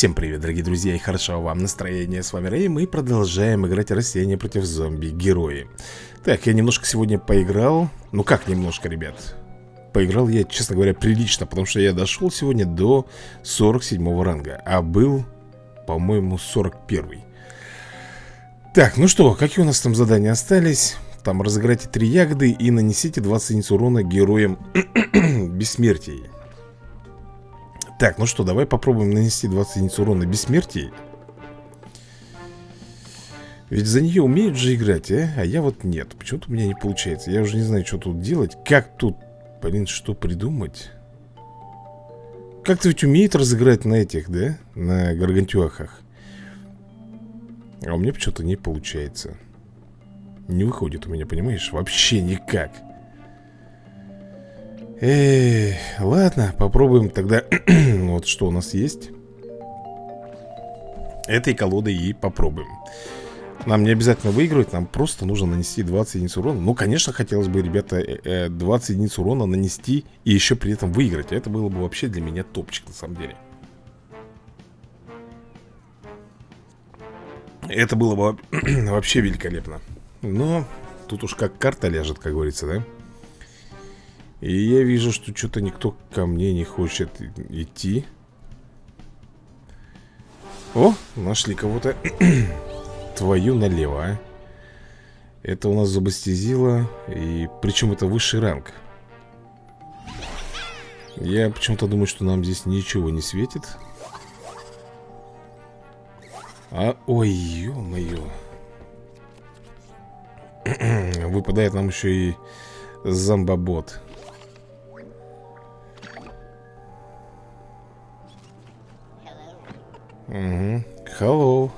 Всем привет, дорогие друзья, и хорошего вам настроения. С вами Рэй, мы продолжаем играть растения против зомби-герои. Так, я немножко сегодня поиграл. Ну как немножко, ребят? Поиграл я, честно говоря, прилично, потому что я дошел сегодня до 47 ранга, а был, по-моему, 41. Так, ну что, какие у нас там задания остались? Там разыграйте три ягоды и нанесите 20 единиц урона героям бессмертия. Так, ну что, давай попробуем нанести 20 единиц урона бессмертия. Ведь за нее умеют же играть, а? А я вот нет. Почему-то у меня не получается. Я уже не знаю, что тут делать. Как тут, блин, что придумать? Как-то ведь умеет разыграть на этих, да? На гаргантюахах. А у меня почему-то не получается. Не выходит у меня, понимаешь? Вообще никак. Эй, ладно, попробуем тогда. Вот что у нас есть. Этой колодой и попробуем. Нам не обязательно выигрывать Нам просто нужно нанести 20 единиц урона. Ну, конечно, хотелось бы, ребята 20 э, единиц урона нанести И еще при этом выиграть. Это было бы вообще для меня топчик, на самом деле. Это было бы вообще великолепно. Но тут уж как карта ляжет, как говорится, да? И я вижу, что что-то никто ко мне не хочет идти. О, нашли кого-то. Твою налево, а. Это у нас зубастезила И причем это высший ранг. Я почему-то думаю, что нам здесь ничего не светит. А, ой, ё-моё. Выпадает нам еще и зомбобот Угу. Hello.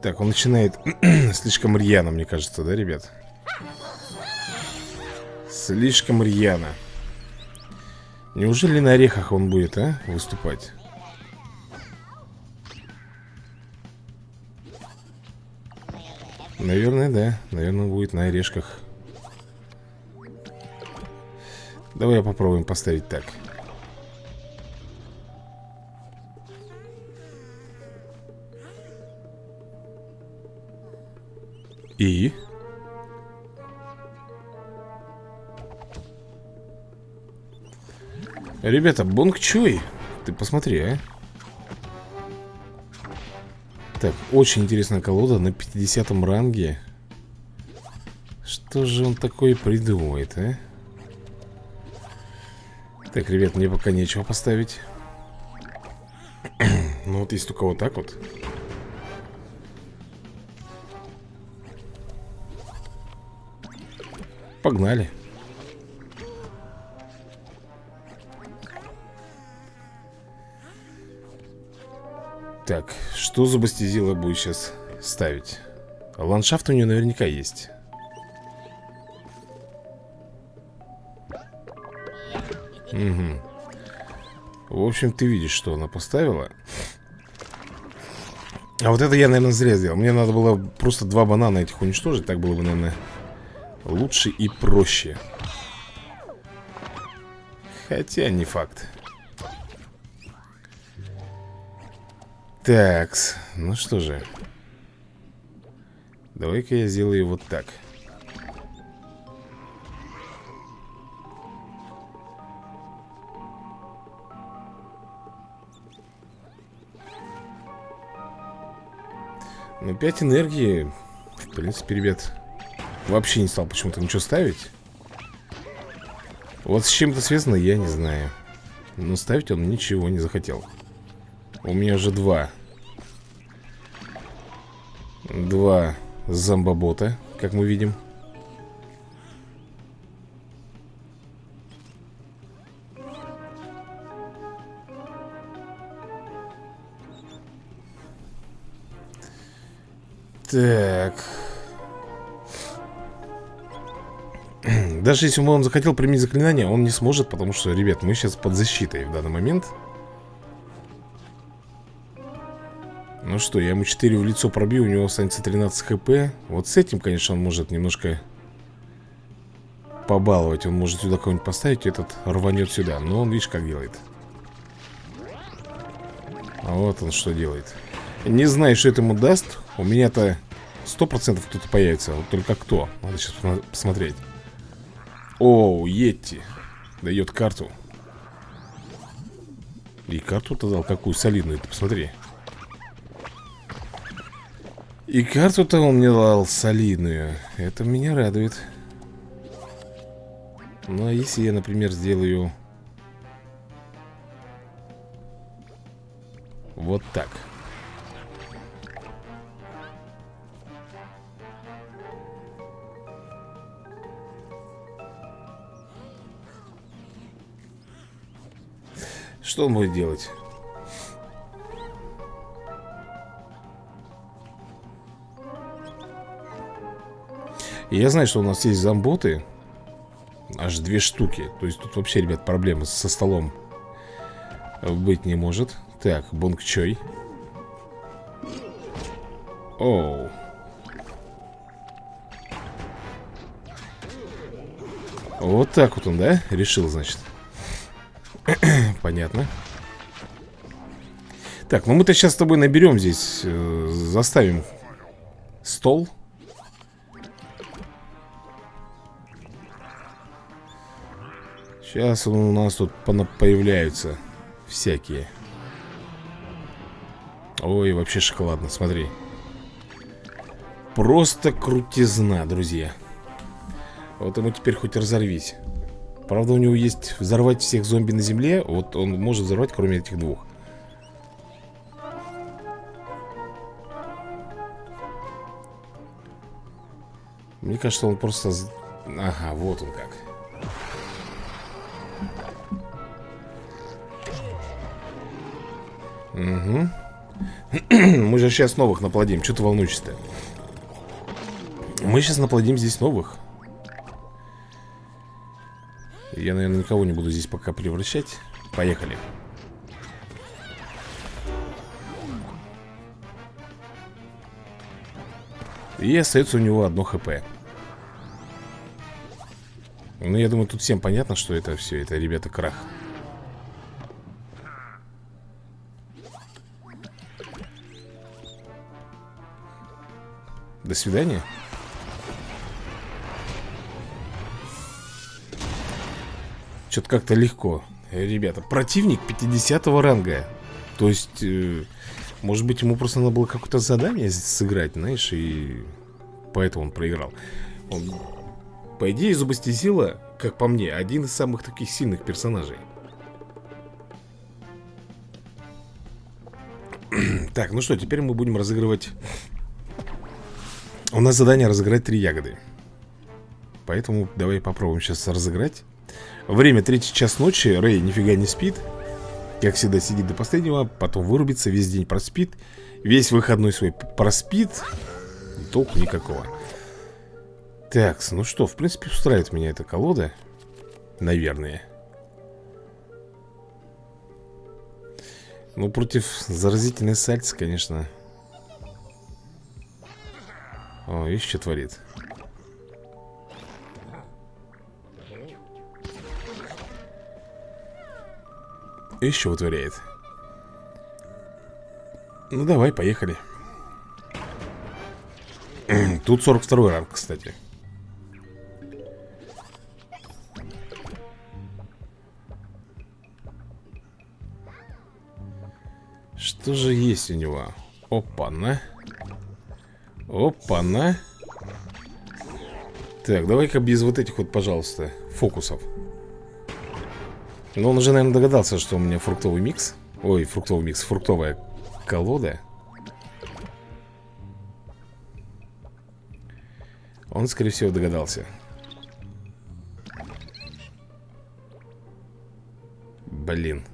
Так, он начинает слишком рьяно, мне кажется, да, ребят? Слишком рьяно. Неужели на орехах он будет, а, выступать? Наверное, да. Наверное, будет на орешках. Давай попробуем поставить так. Ребята, Бонг Чуй. Ты посмотри, а. Так, очень интересная колода на 50 ранге. Что же он такое придумывает, а? Так, ребят, мне пока нечего поставить. Ну вот есть только вот так вот. Погнали. Так, что за бастизила будет сейчас ставить? Ландшафт у нее наверняка есть. Угу. В общем, ты видишь, что она поставила. А вот это я, наверное, зря сделал. Мне надо было просто два банана этих уничтожить. Так было бы, наверное, лучше и проще. Хотя не факт. Такс, ну что же. Давай-ка я сделаю вот так. Ну, 5 энергии В принципе, ребят Вообще не стал почему-то ничего ставить Вот с чем это связано, я не знаю Но ставить он ничего не захотел У меня уже два. Два зомбобота, как мы видим. Так. Даже если бы он захотел применить заклинание, он не сможет, потому что, ребят, мы сейчас под защитой в данный момент. Ну что, я ему 4 в лицо пробью, у него останется 13 хп. Вот с этим, конечно, он может немножко побаловать. Он может сюда кого-нибудь поставить, этот рванет сюда. Но он, видишь, как делает. Вот он что делает. Не знаю, что это ему даст. У меня-то сто процентов кто-то появится. Вот только кто? Надо сейчас посмотреть. Оу, Йетти. Дает карту. И карту-то дал какую? Солидную Ты посмотри И карту-то он мне дал солидную. Это меня радует. Ну а если я, например, сделаю Вот так? Что он будет делать? Я знаю, что у нас есть зомботы Аж две штуки. То есть тут вообще, ребят, проблемы со столом Быть не может. Так, Бонг Чой. Оу. Вот так вот он, да? Решил, значит. Понятно. Так, ну мы-то сейчас с тобой наберем здесь э, Заставим Стол Сейчас у нас тут появляются Всякие. Ой, вообще шоколадно, смотри. Просто крутизна, друзья. Вот ему теперь хоть разорвись. Правда, у него есть взорвать всех зомби на земле Вот он может взорвать, кроме этих двух. Мне кажется, он просто... Ага, вот он как Угу Мы же сейчас новых наплодим. Что ты волнуешься-то? Мы сейчас наплодим здесь новых. Я, наверное, никого не буду здесь пока превращать. Поехали. И остается у него одно хп. Ну, я думаю, тут всем понятно, что это все Это, ребята, крах До свидания. Что-то как-то легко. Ребята, противник 50 ранга. То есть, э, может быть, ему просто надо было какое-то задание сыграть, знаешь, и поэтому он проиграл. Он, по идее, Зубастизила, как по мне, один из самых таких сильных персонажей. так, ну что, теперь мы будем разыгрывать у нас задание разыграть три ягоды. Поэтому давай попробуем сейчас разыграть. Время третий час ночи. Рэй нифига не спит. Как всегда сидит до последнего Потом вырубится, весь день проспит. Весь выходной свой проспит. Толку никакого. Так, ну что, в принципе устраивает меня эта колода. Наверное. Ну, против заразительной сальцы, конечно о, видишь, что творит? Еще вытворяет? Ну давай, поехали. Тут 42 ранг, кстати. Что же есть у него? Опа-на Опа-на. Так, давай-ка без вот этих вот, пожалуйста, фокусов. Ну, он уже, наверное, догадался, что у меня фруктовый микс. Ой, фруктовый микс, фруктовая колода. Он, скорее всего, догадался. Блин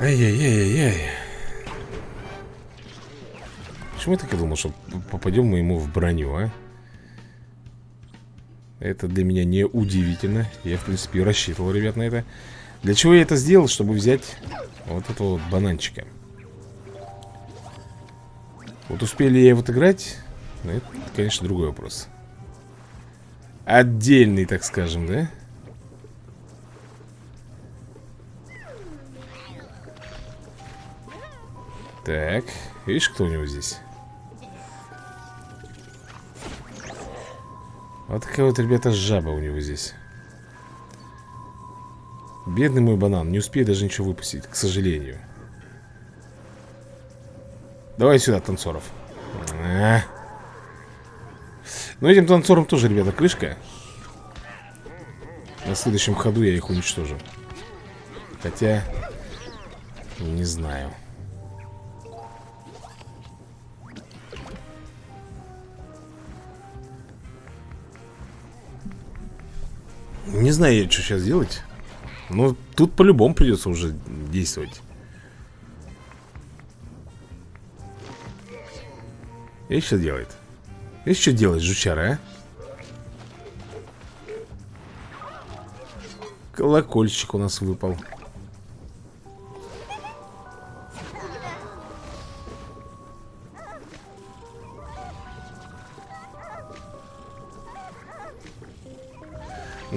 Ай-яй-яй-яй. Почему я так и думал, что попадем мы ему в броню, а? Это для меня не удивительно. Я, в принципе, рассчитывал, ребят, на это. Для чего я это сделал? Чтобы взять вот этого вот бананчика. Вот успели я его отыграть? Ну, это, конечно, другой вопрос. Отдельный, так скажем, да? Так, видишь, кто у него здесь? Вот такая вот, ребята, жаба у него здесь. Бедный мой банан, не успею даже ничего выпустить, к сожалению. Давай сюда, танцоров. А. Ну, этим танцорам тоже, ребята, крышка. На следующем ходу я их уничтожу. Хотя, не знаю Не знаю я, что сейчас делать Но тут по-любому придется уже действовать И что делает? И что делает жучара, а? Колокольчик у нас выпал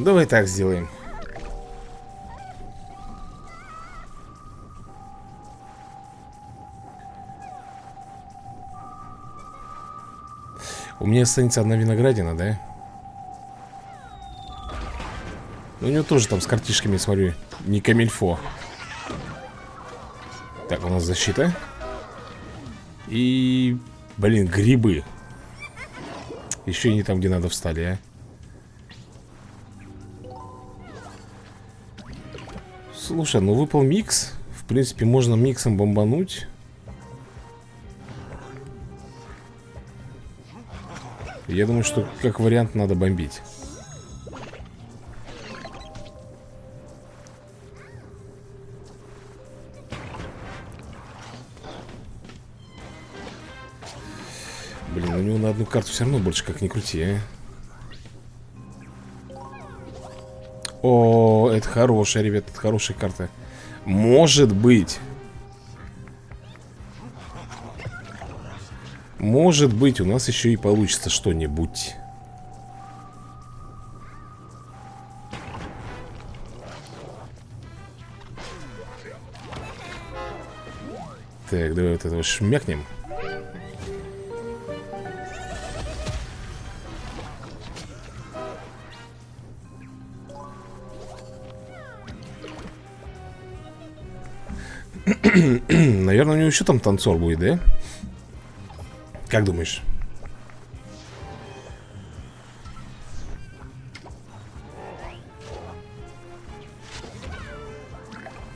Давай так сделаем. У меня останется одна виноградина, да? Ну, у него тоже там с картишками, смотрю, не камильфо Так, у нас защита. И, блин, грибы. Еще не там, где надо встали, а Слушай, ну выпал микс. В принципе, можно миксом бомбануть. Я думаю, что как вариант надо бомбить. Блин, у него на одну карту все равно больше как ни крути, а. О, это хорошая, ребят, это хорошая карта Может быть. Может быть, у нас еще и получится что-нибудь. Так, давай вот этого шмякнем еще там танцор будет, да? Как думаешь?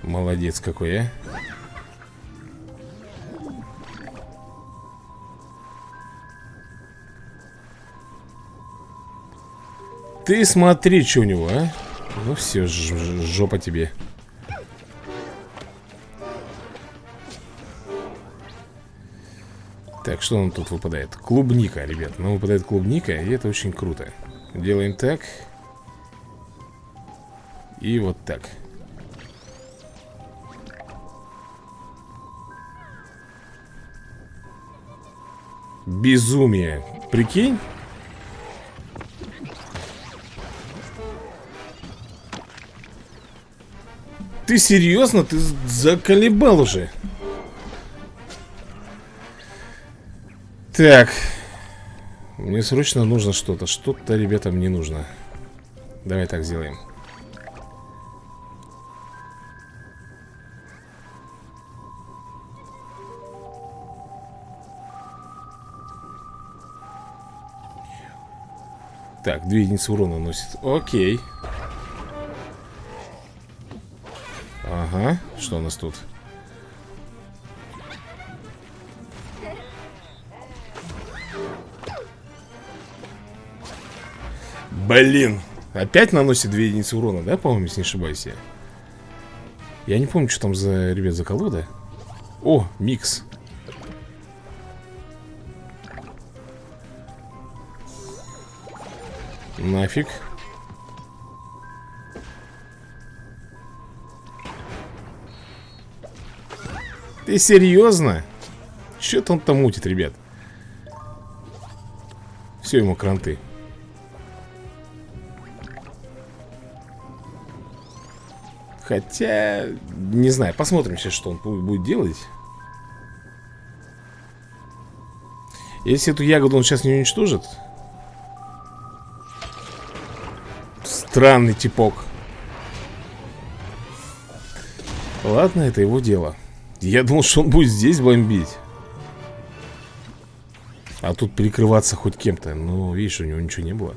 Молодец какой, а Ты смотри, что у него, а Ну все, жопа тебе Так, что нам тут выпадает? Клубника, ребят Нам выпадает клубника, и это очень круто Делаем так И вот так Безумие Прикинь? Ты серьезно? Ты заколебал уже Так. Мне срочно нужно что-то. Что-то ребятам не нужно. Давай так сделаем. Так, две единицы урона носит. Окей. Ага, что у нас тут? Блин. Опять наносит 2 единицы урона, да, по-моему, если не ошибаюсь я? Я не помню, что там за, ребят, за колода. О, микс. Нафиг. Ты серьезно? Что-то он там мутит, ребят. Все ему кранты. Хотя, не знаю, посмотрим сейчас, что он будет делать. Если эту ягоду он сейчас не уничтожит. Странный типок. Ладно, это его дело. Я думал, что он будет здесь бомбить. А тут перекрываться хоть кем-то. Ну, видишь, у него ничего не было.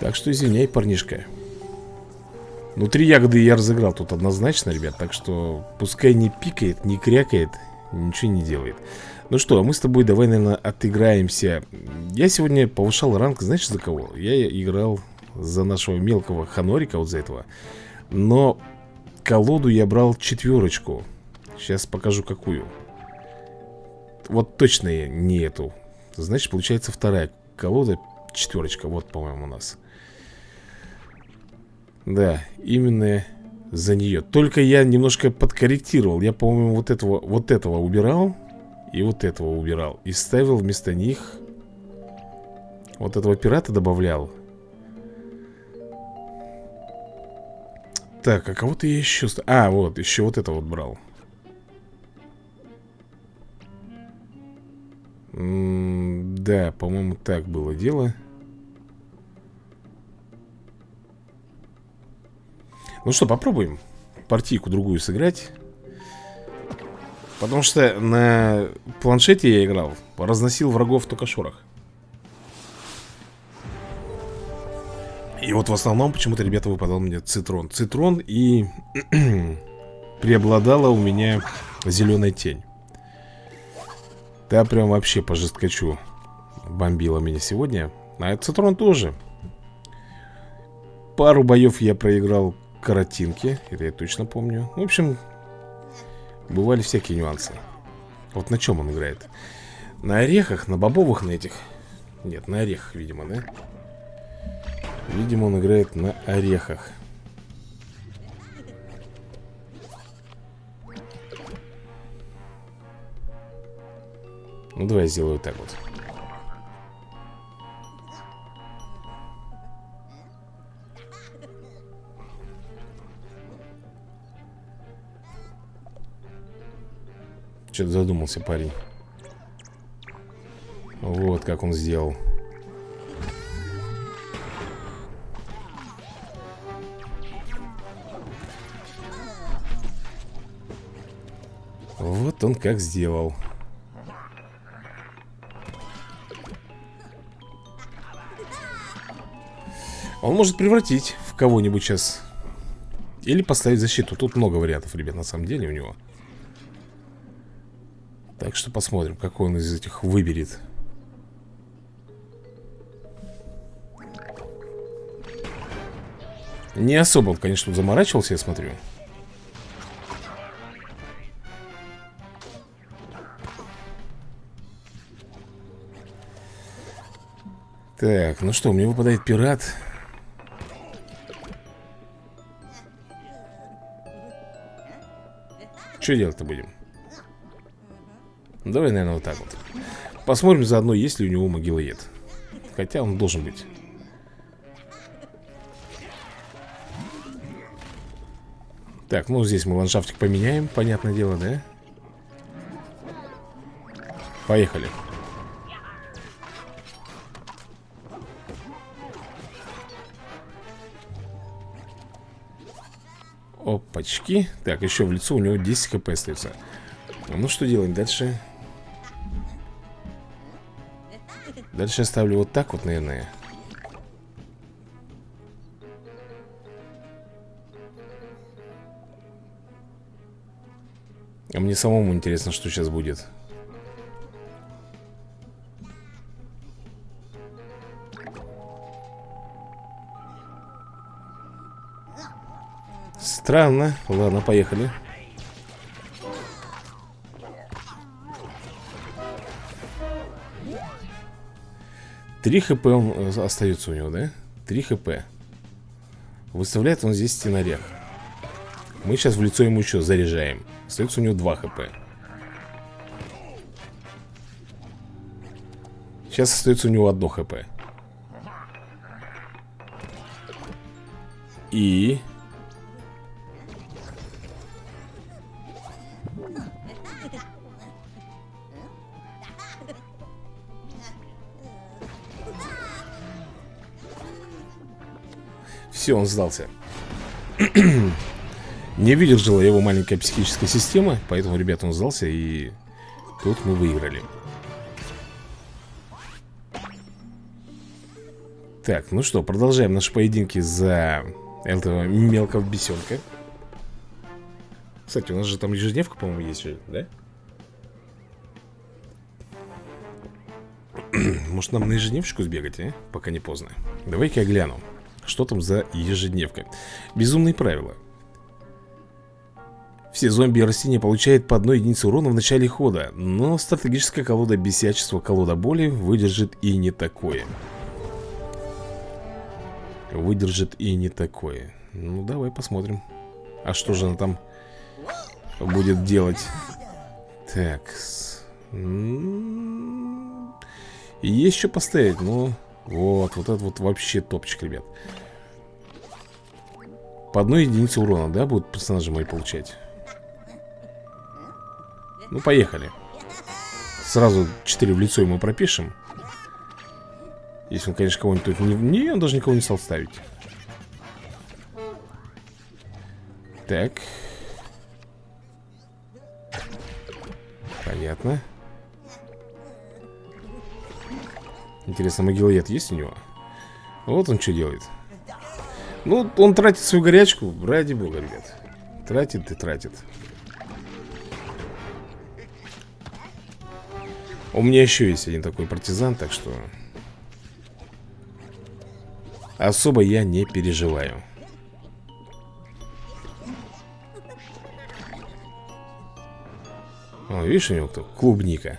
Так что извиняй, парнишка Ну, три ягоды я разыграл тут однозначно, ребят Так что пускай не пикает, не крякает Ничего не делает. Ну что, а мы с тобой давай, наверное, отыграемся. Я сегодня повышал ранг, знаешь, за кого? Я играл за нашего мелкого ханорика, вот за этого. Но колоду я брал четверочку. Сейчас покажу какую. Вот точно не эту. Значит, получается вторая колода Четверочка, вот, по-моему, у нас Да, именно за нее Только я немножко подкорректировал. Я, по-моему, вот этого, вот этого убирал и вот этого убирал. И ставил вместо них Вот этого пирата добавлял. Так, а кого-то я еще... А, вот, еще вот это вот брал. М -м Да, по-моему, так было дело Ну что, попробуем партийку другую сыграть. Потому что на планшете я играл Разносил врагов только шорох И вот в основном почему-то, ребята, выпадал мне цитрон. Цитрон и преобладала у меня зеленая тень. Да, прям вообще по жесткачу бомбила меня сегодня. А цитрон тоже. Пару боев я проиграл каротинки Это я точно помню. В общем, Бывали всякие нюансы. Вот на чем он играет? На орехах, на бобовых на этих. Нет, на орехах, видимо, да? Видимо, он играет на орехах. Ну, давай сделаю так вот Что-то задумался парень. Вот как он сделал. Вот он как сделал. Он может превратить в кого-нибудь сейчас. Или поставить защиту. Тут много вариантов, ребят, на самом деле у него так что посмотрим, какой он из этих выберет. Не особо, конечно, заморачивался, я смотрю. Так, ну что, мне выпадает пират. Что делать-то будем? Давай, наверное, вот так вот. Посмотрим заодно, есть ли у него могилоед. Хотя он должен быть. Так, ну здесь мы ландшафтик поменяем Понятное дело, да? Поехали. Опачки. Так, еще в лицо у него 10 хп остается. Ну что делаем дальше? Дальше я ставлю вот так вот, наверное. А мне самому интересно, что сейчас будет. Странно. Ладно, поехали 3 хп он э, остается у него, да? 3 хп. Выставляет он здесь стенорех Мы сейчас в лицо ему еще заряжаем. Остается у него 2 хп. Сейчас остается у него 1 хп. И Все, он сдался. Не выдержала его маленькая психическая система Поэтому, ребята, он сдался И тут мы выиграли. Так, ну что, продолжаем наши поединки за этого мелкого бесенка. Кстати, у нас же там ежедневка, по-моему, есть да? Может нам на ежедневочку сбегать, а? Пока не поздно. Давай-ка я гляну Что там за ежедневка. Безумные правила. Все зомби и растения получают по одной единице урона в начале хода Но стратегическая колода бесячества, колода боли выдержит и не такое. Выдержит и не такое. Ну давай посмотрим. А что же она там будет делать? Так есть что поставить, ну Вот, вот это вот вообще топчик, ребят. По одной единице урона, да, будут персонажи мои получать? Ну, поехали. Сразу 4 в лицо ему пропишем. Если он, конечно, кого-нибудь не... Не, он даже никого не стал ставить. Так. Понятно Интересно, могилоед есть у него? Вот он что делает. Ну, он тратит свою горячку Ради бога, ребят. Тратит и тратит. У меня еще есть один такой партизан Так что Особо я не переживаю. О, видишь у него кто? Клубника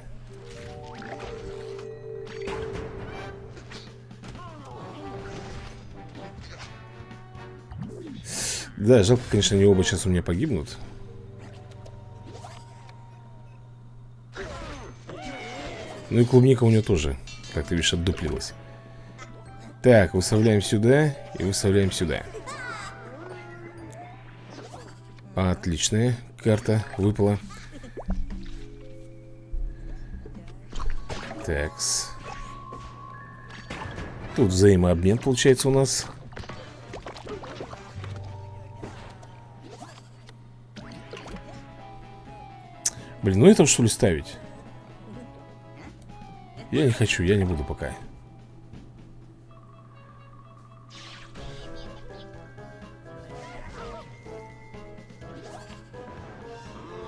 Да, жалко, конечно, они оба сейчас у меня погибнут. Ну и клубника у него тоже, как ты видишь, отдуплилась. Так, выставляем сюда и выставляем сюда. Отличная карта выпала. Такс. Тут взаимообмен получается у нас Блин, ну это что ли ставить? Я не хочу, я не буду пока.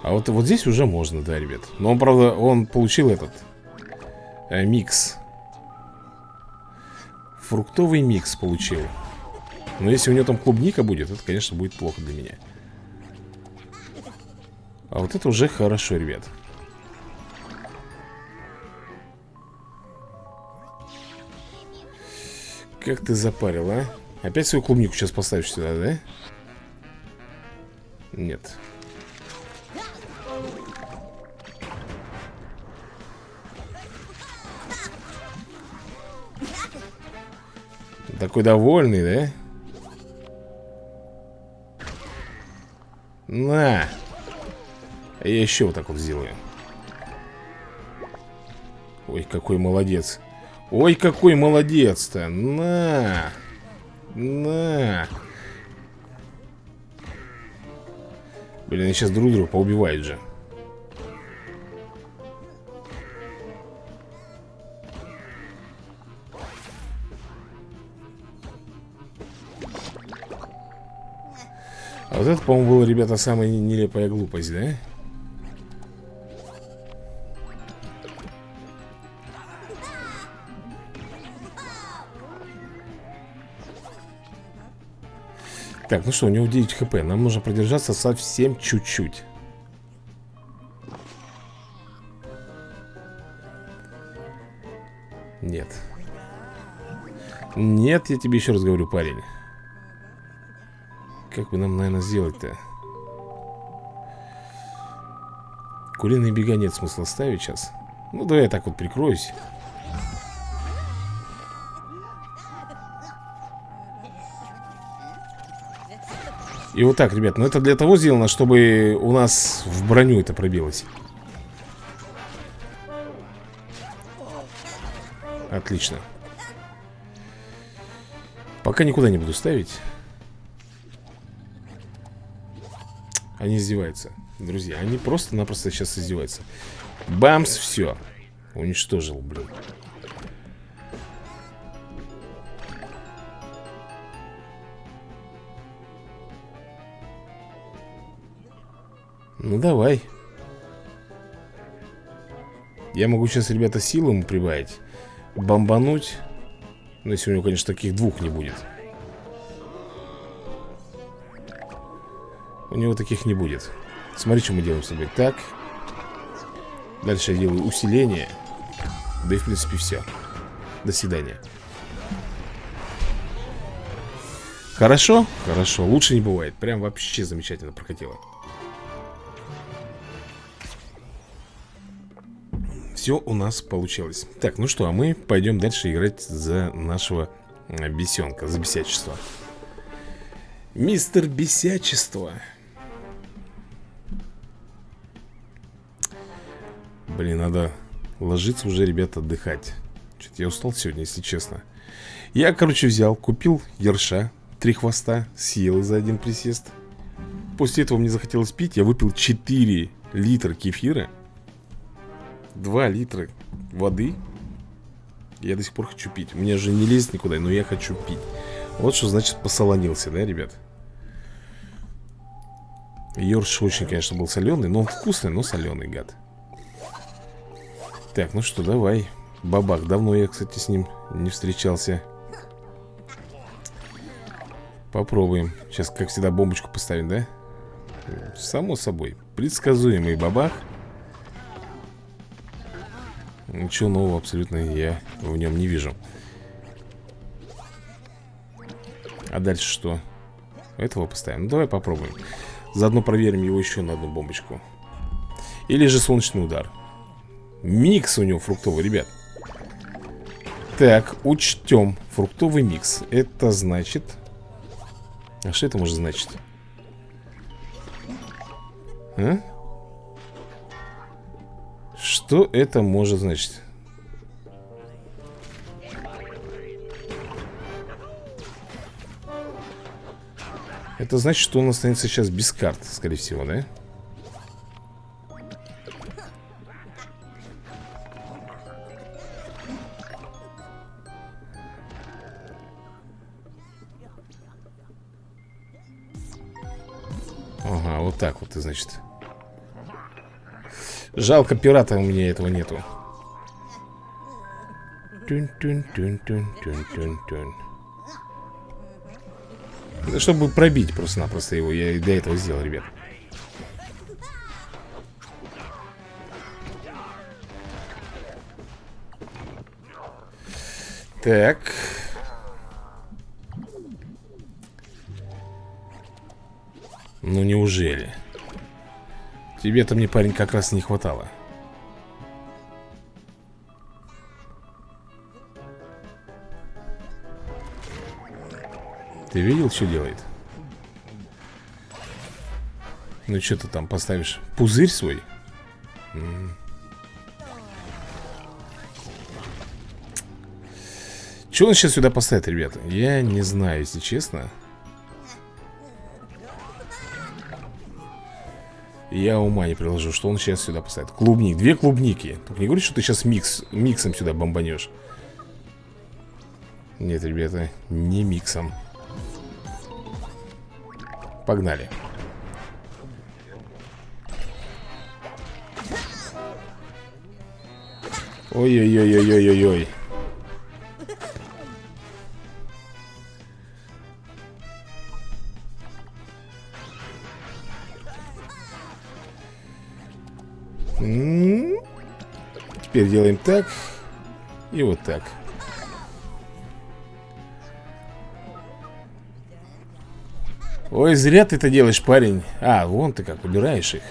А вот, вот здесь уже можно, да, ребят. Но он, правда, он получил этот э, Микс. Фруктовый микс получил. Но если у него там клубника будет Это, конечно, будет плохо для меня а вот это уже хорошо, ребят Как ты запарил, а? Опять свою клубнику сейчас поставишь сюда, да? Нет Такой довольный, да? На! Я еще вот так вот сделаю. Ой, какой молодец. Ой, какой молодец-то. На На. Блин, они сейчас друг друга поубивают же. А вот это, по-моему, была, ребята, самая нелепая глупость, да? Так, ну что, у него 9 хп Нам нужно продержаться совсем чуть-чуть. Нет. Нет, я тебе еще раз говорю, парень. Как бы нам, наверное, сделать-то? Куриные бега нет смысла ставить сейчас. Ну, давай я так вот прикроюсь И вот так, ребят, но ну это для того сделано, чтобы у нас в броню это пробилось. Отлично. Пока никуда не буду ставить. Они издеваются, друзья. Они просто-напросто сейчас издеваются. Бамс, все Уничтожил, блин. Ну давай. Я могу сейчас, ребята, силу ему прибавить Бомбануть. Ну если у него, конечно, таких двух не будет. У него таких не будет. Смотри, что мы делаем с тобой. Так. Дальше я делаю усиление. Да и в принципе все До свидания. Хорошо? Хорошо, лучше не бывает. Прям вообще замечательно прокатило Все у нас получилось. Так, ну что, а мы пойдем дальше играть за нашего бесенка За бесячество. Мистер Бесячество. Блин, надо ложиться уже, ребята, отдыхать. Что-то я устал сегодня, если честно. Я, короче, взял, купил ерша Три хвоста, съел за один присест. После этого мне захотелось пить Я выпил 4 литра кефира 2 литра воды. Я до сих пор хочу пить. У меня же не лезет никуда, но я хочу пить. Вот что значит посолонился, да, ребят? Йорш очень, конечно, был соленый Но он вкусный, но соленый, гад. Так, ну что, давай. Бабах, давно я, кстати, с ним не встречался. Попробуем. Сейчас, как всегда, бомбочку поставим, да? Само собой Предсказуемый бабах Ничего нового абсолютно я в нем не вижу. А дальше что? Этого поставим. Ну, Давай попробуем. Заодно проверим его еще на одну бомбочку. Или же солнечный удар. Микс у него фруктовый, ребят. Так, учтем Фруктовый микс. Это значит А что это может значить? А? Что это может значить? Это значит, что он останется сейчас без карт, скорее всего, да? так вот, значит Жалко пирата у меня этого нету тюн -тюн -тюн -тюн -тюн -тюн -тюн. Да, чтобы пробить просто-напросто его Я для этого сделал, ребят Так Ну неужели? Тебе-то мне, парень, как раз не хватало. Ты видел, что делает? Ну что ты там поставишь? Пузырь свой? М Что он сейчас сюда поставит, ребята? Я не знаю, если честно Я ума не приложу, что он сейчас сюда поставит. Клубник, две клубники. Только не говори, что ты сейчас микс, миксом сюда бомбанешь. Нет, ребята, не миксом. Погнали. Ой-ой-ой-ой-ой-ой-ой Делаем так И вот так. Ой, зря ты это делаешь, парень. А, вон ты как, убираешь их.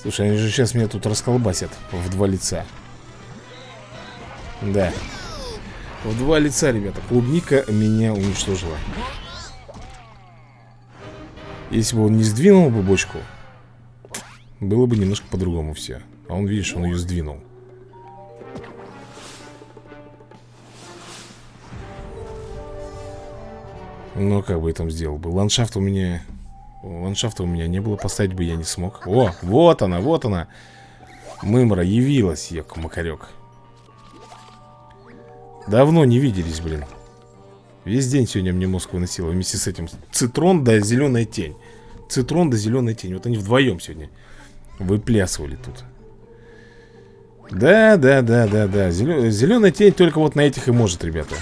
Слушай, они же сейчас меня тут расколбасят В два лица. Да в два лица, ребята. Клубника меня уничтожила. Если бы он не сдвинул бы бочку, было бы немножко по-другому все. А он, видишь, он ее сдвинул. Но как бы я там сделал бы? Ландшафт у меня... Ландшафта у меня не было, поставить бы я не смог. О, вот она, вот она. Мымра явилась, ёк-макарёк. Давно не виделись, блин. Весь день сегодня мне мозг выносило Вместе с этим. Цитрон да зеленая тень. Цитрон да зеленая тень. Вот они вдвоем сегодня Выплясывали тут. Да, да, да, да, да. Зелен... Зеленая тень только вот на этих и может, ребята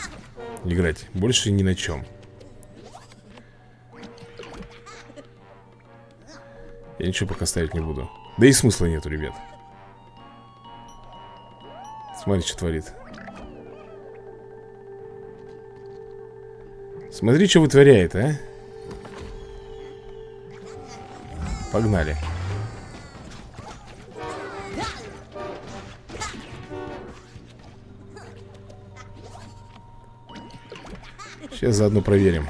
Играть. Больше ни на чем Я ничего пока ставить не буду. Да и смысла нету, ребят. Смотри, что творит Смотри, что вытворяет, а. Погнали. Сейчас заодно проверим.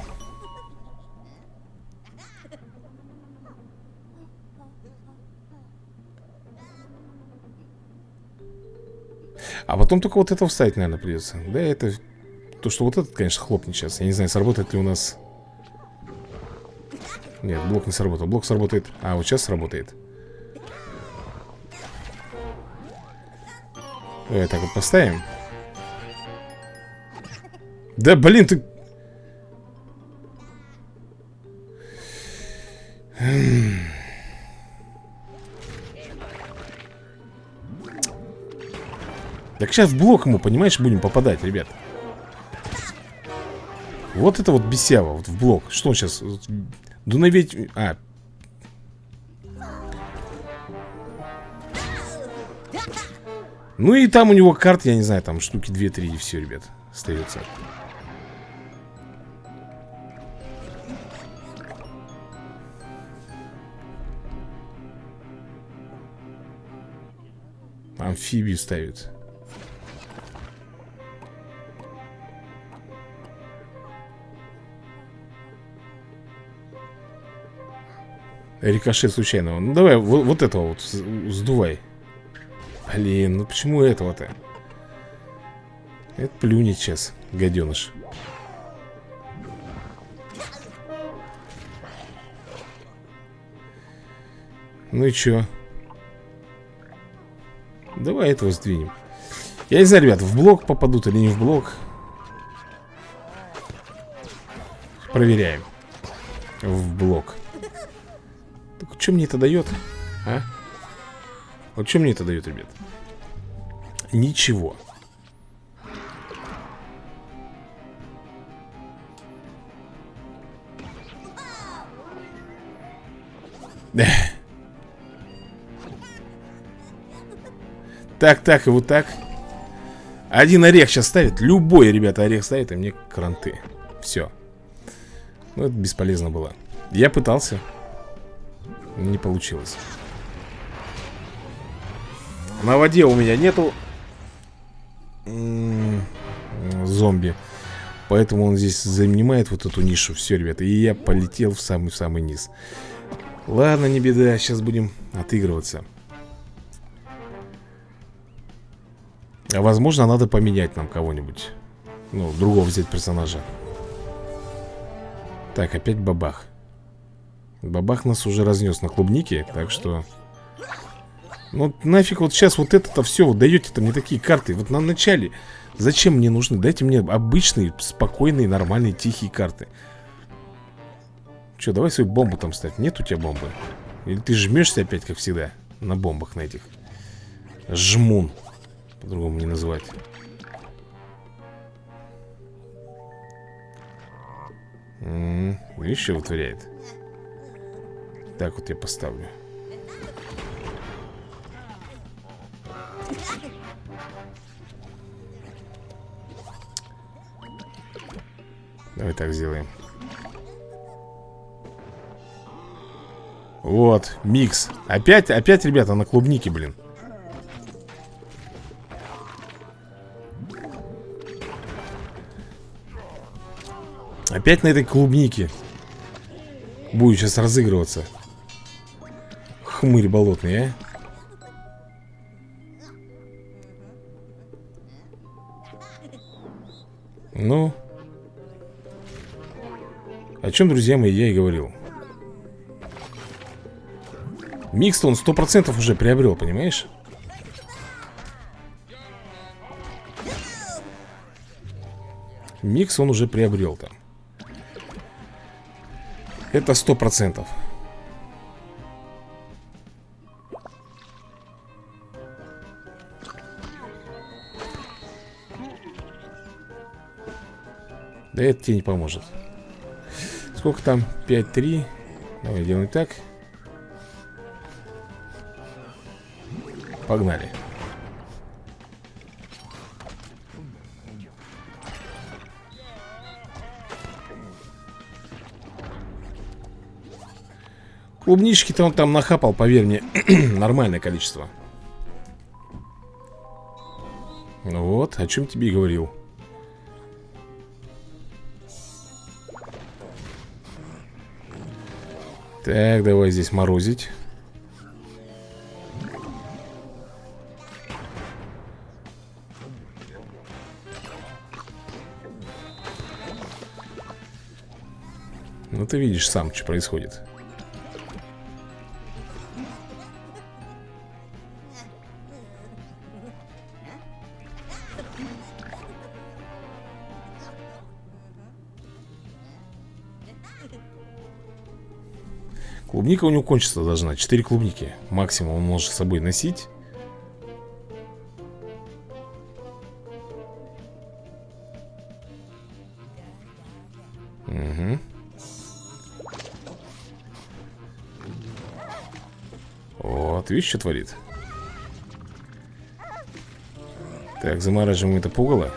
А потом только вот это вставить, наверное, придется. Да, это... То, что вот этот, конечно, хлопнет сейчас Я не знаю, сработает ли у нас... Нет, блок не сработал. Блок сработает... А, вот сейчас сработает. Давай так вот поставим. Да, блин, ты... Так сейчас в блок ему, понимаешь, будем попадать, ребят Вот это вот бесява, вот в блок Что он сейчас? Дунаветь... А, Ну и там у него карт, я не знаю, там штуки 2-3 и все, ребят, остается. Амфибию ставит. Рикошет случайного. Ну давай, вот, вот этого вот сдувай. Блин, ну почему этого-то? Это плюнет сейчас, гаденыш. Ну и чё? Давай этого сдвинем. Я не знаю, ребят, в блок попадут или не в блок. Проверяем. В блок. Что мне это дает? А? Вот что мне это дает, ребят? Ничего. Так, так и вот так. Один орех сейчас ставит. Любой, ребята, орех ставит, и мне кранты. Все. Ну, это бесполезно было. Я пытался. Не получилось. На воде у меня нету зомби. Поэтому он здесь занимает вот эту нишу. Все, ребята. И я полетел в самый-самый низ. Ладно, не беда. Сейчас будем отыгрываться. А возможно, надо поменять нам кого-нибудь. Ну, другого взять персонажа. Так, опять бабах. Бабах нас уже разнес на клубнике, так что... Ну, нафиг вот сейчас вот это-то все, вот даете-то мне такие карты. Вот на начале, зачем мне нужны? Дайте мне обычные, спокойные, нормальные, тихие карты. Че, давай свою бомбу там ставь. Нет у тебя бомбы? Или ты жмешься опять, как всегда, на бомбах на этих? Жмун. По-другому не называть. М -м, видишь, что вытворяет? Так вот я поставлю. Давай так сделаем. Вот, микс. Опять, опять, ребята, на клубнике, блин. Опять на этой клубнике Будет сейчас разыгрываться хмырь болотный, а? Ну. О чем, друзья мои, я и говорил. Микс-то он 100% уже приобрел, понимаешь? Микс он уже приобрел там. Это 100%. Да это тебе не поможет. Сколько там? 5-3 Давай делаем так. Погнали. Клубнички-то он там нахапал, поверь мне. Нормальное количество. Вот, о чем тебе и говорил Так, давай здесь морозить. Ну ты видишь сам, что происходит Клубника у него кончиться должна 4 клубники Максимум он может с собой носить. Угу Вот, видишь, что творит? Так, замораживаем это пугало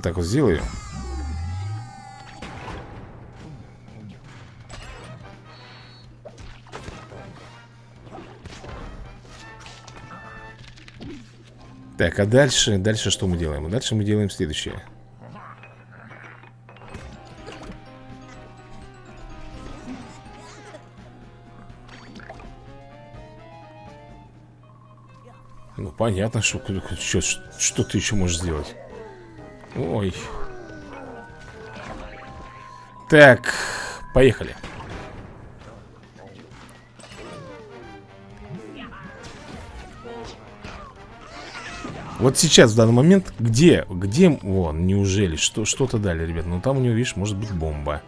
Наверное, так вот сделаю. Так, а дальше, дальше что мы делаем? Дальше мы делаем следующее. Ну, понятно, что, что, что ты еще можешь сделать Ой. Так, поехали. Вот сейчас, в данный момент, где, где, вон, неужели, что, что-то дали, ребят Ну там у него, видишь, может быть бомба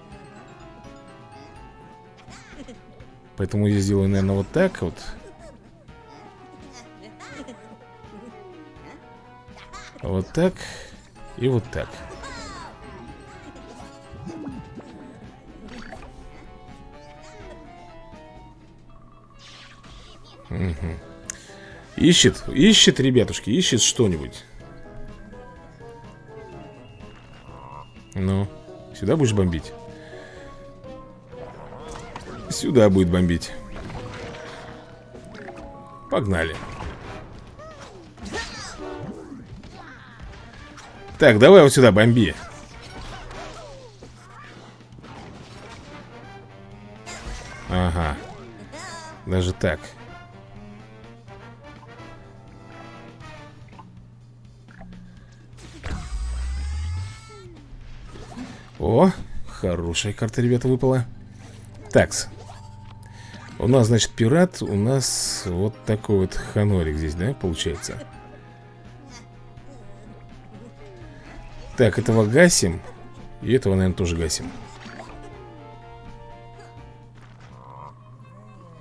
Поэтому я сделаю, наверное, вот так вот Вот так и вот так угу. Ищет, ищет, ребятушки, ищет что-нибудь Ну, сюда будешь бомбить? Сюда будет бомбить Погнали Так, давай вот сюда, бомби. Ага. Даже так. О, хорошая карта, ребята, выпала. Такс. У нас, значит, пират У нас вот такой вот ханорик здесь, да, получается Так, этого гасим. И этого, наверное, тоже гасим.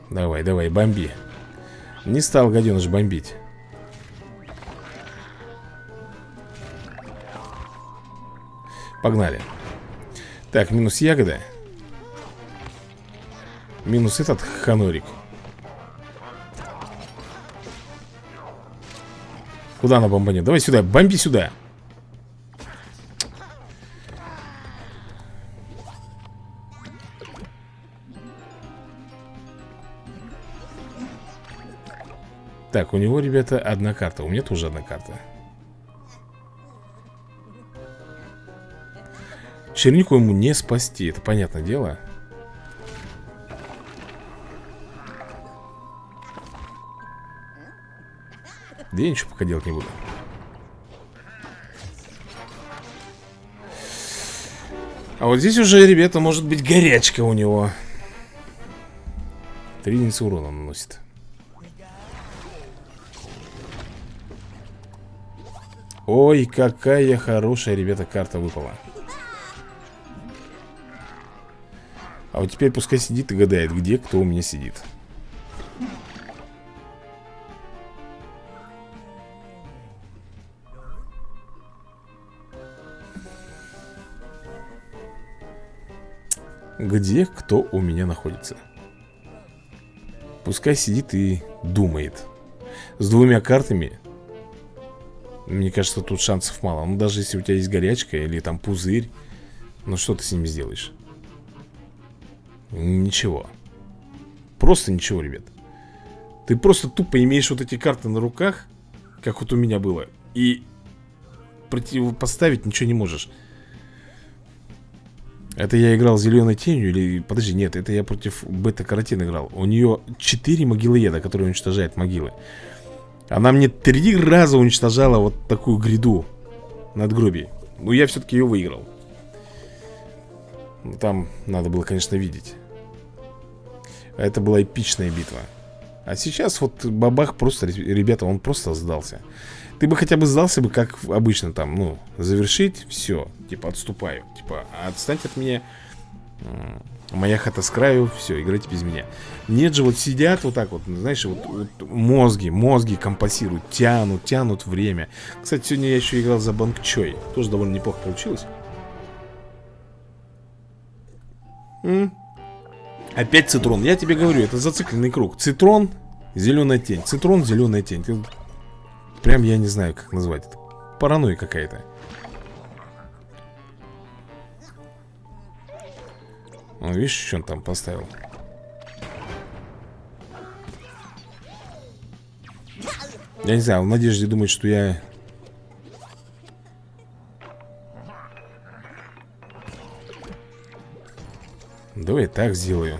Давай, давай, бомби. Не стал гаденыш бомбить. Погнали. Так, минус ягода. Минус этот ханорик. Куда она бомбанет? Давай сюда, бомби сюда Так, у него, ребята, одна карта У меня тоже одна карта. Чернику ему не спасти Это понятное дело. Да я ничего пока делать не буду. А вот здесь уже, ребята, может быть горячка у него. Три урона наносит Ой, какая хорошая, ребята, карта выпала. А вот теперь пускай сидит и гадает, где кто у меня сидит. Где кто у меня находится? Пускай сидит и думает. С двумя картами Мне кажется, тут шансов мало. Ну, даже если у тебя есть горячка или там пузырь Ну, что ты с ними сделаешь? Ничего. Просто ничего, ребят. Ты просто тупо имеешь вот эти карты на руках Как вот у меня было И противопоставить ничего не можешь. Это я играл зеленой тенью или... Подожди, нет, это я против бета-каротин играл. У нее 4 могилоеда, которые уничтожают могилы Она мне три раза уничтожала вот такую гряду Надгробий. Ну я все-таки ее выиграл. Ну, Там надо было, конечно, видеть. Это была эпичная битва. А сейчас вот бабах просто, ребята, он просто сдался. Ты бы хотя бы сдался бы, как обычно там, ну, завершить, все, типа, отступаю. Типа, отстать от меня, моя хата с краю, все, играйте без меня. Нет же, вот сидят вот так вот, знаешь, вот, вот мозги, мозги компасируют, тянут, тянут время. Кстати, сегодня я еще играл за Банк Чой, тоже довольно неплохо получилось. М? Опять цитрон. Я тебе говорю, это зацикленный круг. Цитрон, зеленая тень. Цитрон, зеленая тень. Прям я не знаю, как назвать это. Паранойя какая-то. Ну, видишь, что он там поставил? Я не знаю, в надежде думает, что я... Давай так сделаю.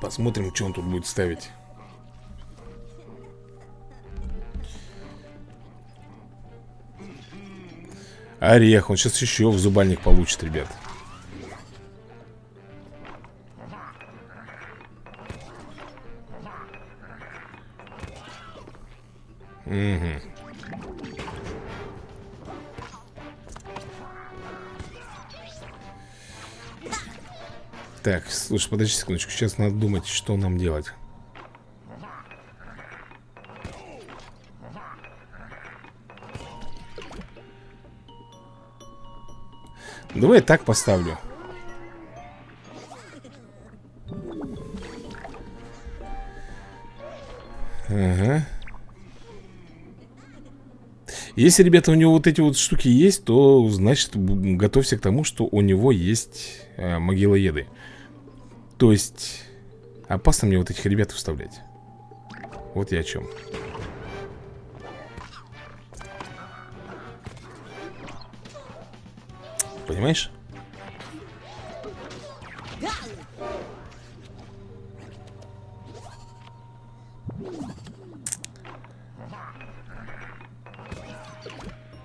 Посмотрим, что он тут будет ставить. Орех, он сейчас еще в зубальник получит, ребят. Угу Так, слушай, подожди секундочку Сейчас надо думать, что нам делать Давай я так поставлю. Ага. Если, ребята, у него вот эти вот штуки есть То, значит, готовься к тому, что у него есть э, могилоеды. То есть Опасно мне вот этих ребят вставлять. Вот я о чем понимаешь?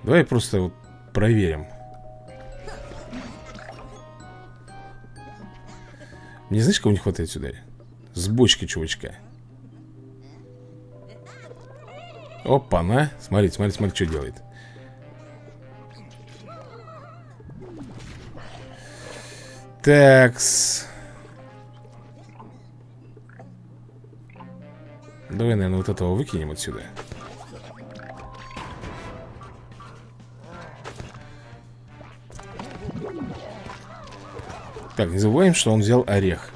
Давай просто вот проверим Мне знаешь, кого не хватает сюда? С бочки, чувачка Опа-на Смотри, смотри, смотри, что делает Такс. Давай, наверное, вот этого выкинем отсюда. Так, не забываем, что он взял орех.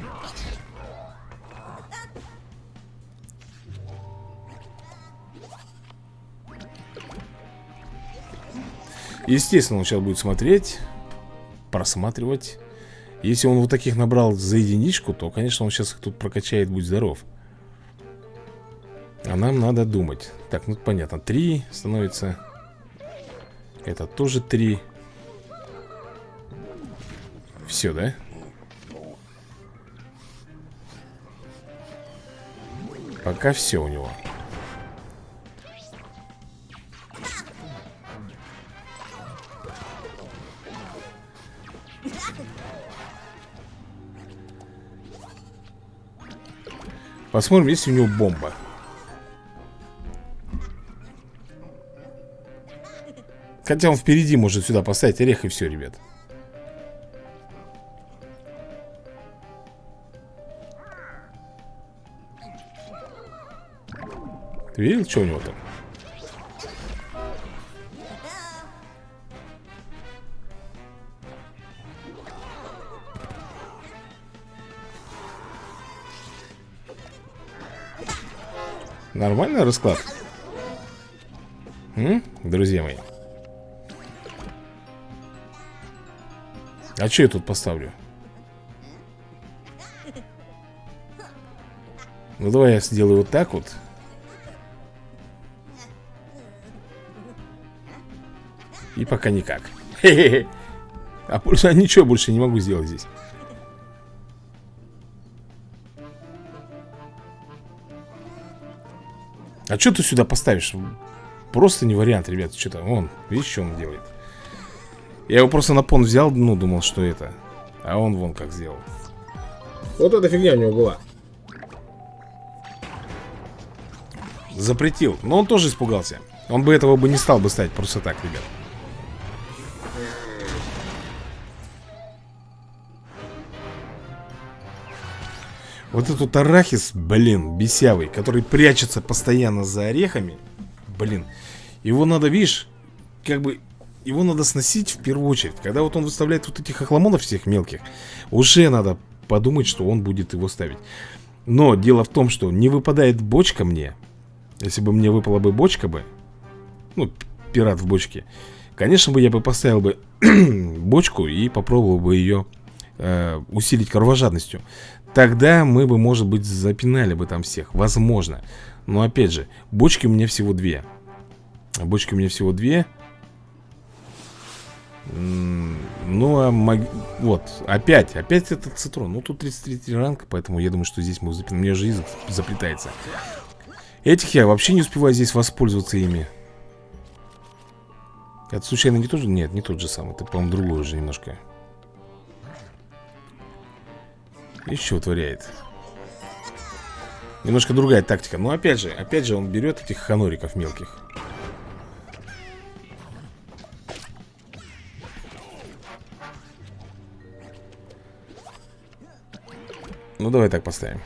Естественно, он сейчас будет смотреть, просматривать. Если он вот таких набрал за единичку, то, конечно, он сейчас их тут прокачает, будь здоров. А нам надо думать. Так, ну понятно, три становится. Это тоже три. Все, да? Пока все у него Посмотрим, есть у него бомба Хотя он впереди может сюда поставить орех и все, ребят Ты видел, что у него там? Нормальный расклад? М? Друзья мои А что я тут поставлю? Ну давай я сделаю вот так вот И пока никак А больше ничего больше не могу сделать здесь А что ты сюда поставишь? Просто не вариант, ребят Что-то, он, видишь, что он делает? Я его просто на пон взял, ну, думал, что это А он вон как сделал. Вот эта фигня у него была. Запретил Но он тоже испугался. Он бы этого бы не стал бы ставить просто так, ребят Вот этот арахис, блин, бесявый Который прячется постоянно за орехами Блин Его надо, видишь, как бы Его надо сносить в первую очередь. Когда вот он выставляет вот этих охламонов всех мелких Уже надо подумать, что он будет его ставить. Но дело в том, что не выпадает бочка мне. Если бы мне выпала бы бочка бы Ну, пират в бочке Конечно бы я бы поставил бы бочку и попробовал бы ее э, усилить кровожадностью Тогда мы бы, может быть, запинали бы там всех. Возможно. Но опять же, бочки у меня всего две. Бочки у меня всего две. Ну, а маг... вот, опять, опять этот цитрон. Ну, тут 33 ранг, поэтому я думаю, что здесь мы запинаем У меня же язык заплетается. Этих я вообще не успеваю здесь воспользоваться ими. Это случайно не тот же? Нет, не тот же самый. Это, по-моему, другой уже немножко Еще вытворяет Немножко другая тактика. Но опять же, опять же он берет этих ханориков мелких. Ну давай так поставим.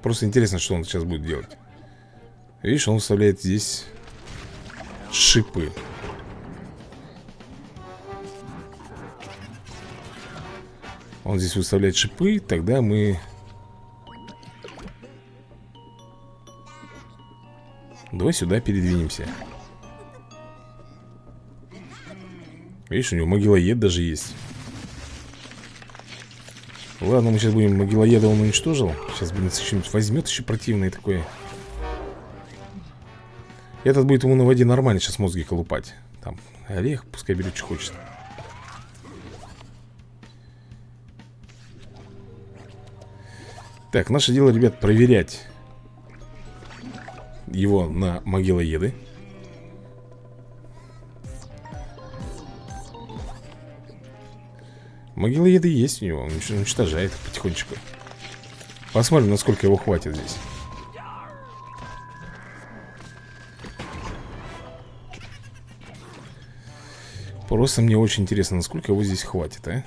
Просто интересно, что он сейчас будет делать. Видишь, он вставляет здесь шипы Он здесь выставляет шипы, тогда мы... Давай сюда передвинемся. Видишь, у него могилоед даже есть. Ладно, мы сейчас будем могилоеда он уничтожил. Сейчас, блин, что-нибудь возьмет еще противное такое. Этот будет ему на воде нормально сейчас мозги колупать. Там орех, пускай берет, что хочет. Так, наше дело, ребят, проверять его на могилоеды. Могилоеды есть у него, он уничтожает потихонечку. Посмотрим, насколько его хватит здесь. Просто мне очень интересно, насколько его здесь хватит, а?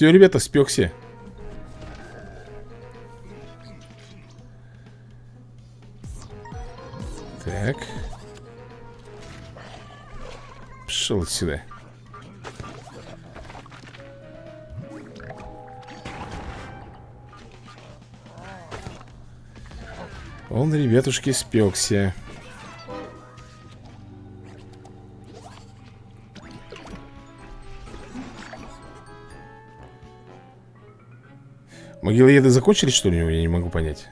Все, ребята, спекся. Так. Пошел отсюда. Он, ребятушки, спекся. Могилоеды закончились, что ли, я не могу понять?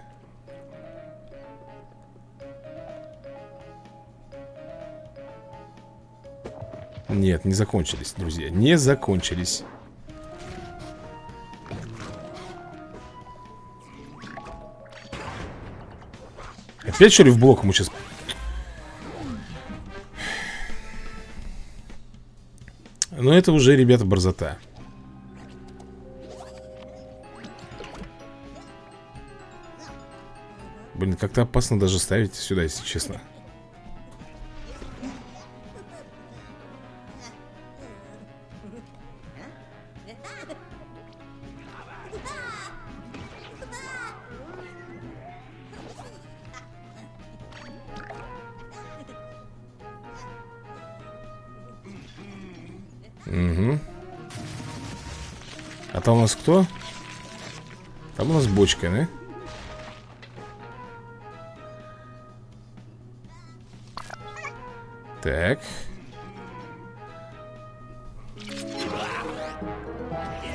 Нет, не закончились, друзья Не закончились. Опять что ли в блок мы сейчас? Но это уже, ребята, борзота. Блин, как-то опасно даже ставить сюда, если честно Угу. А там у нас кто? Там у нас бочка, да? Так.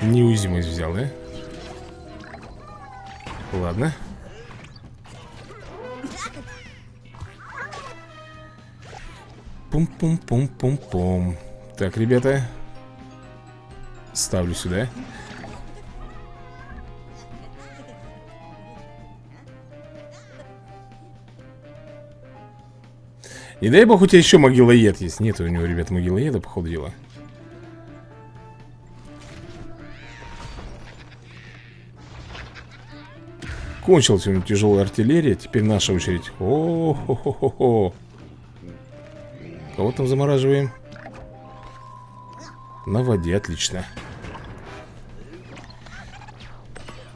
Неуязвимость взял, да? Ладно. Пум-пум-пум-пум-пум. Так, ребята. Ставлю сюда. Не дай бог у тебя еще могилоед есть. Нет у него, ребят, могилоеда, походу дела. Кончилась у него тяжелая артиллерия. Теперь наша очередь. О хо хо хо Кого там замораживаем? На воде, отлично.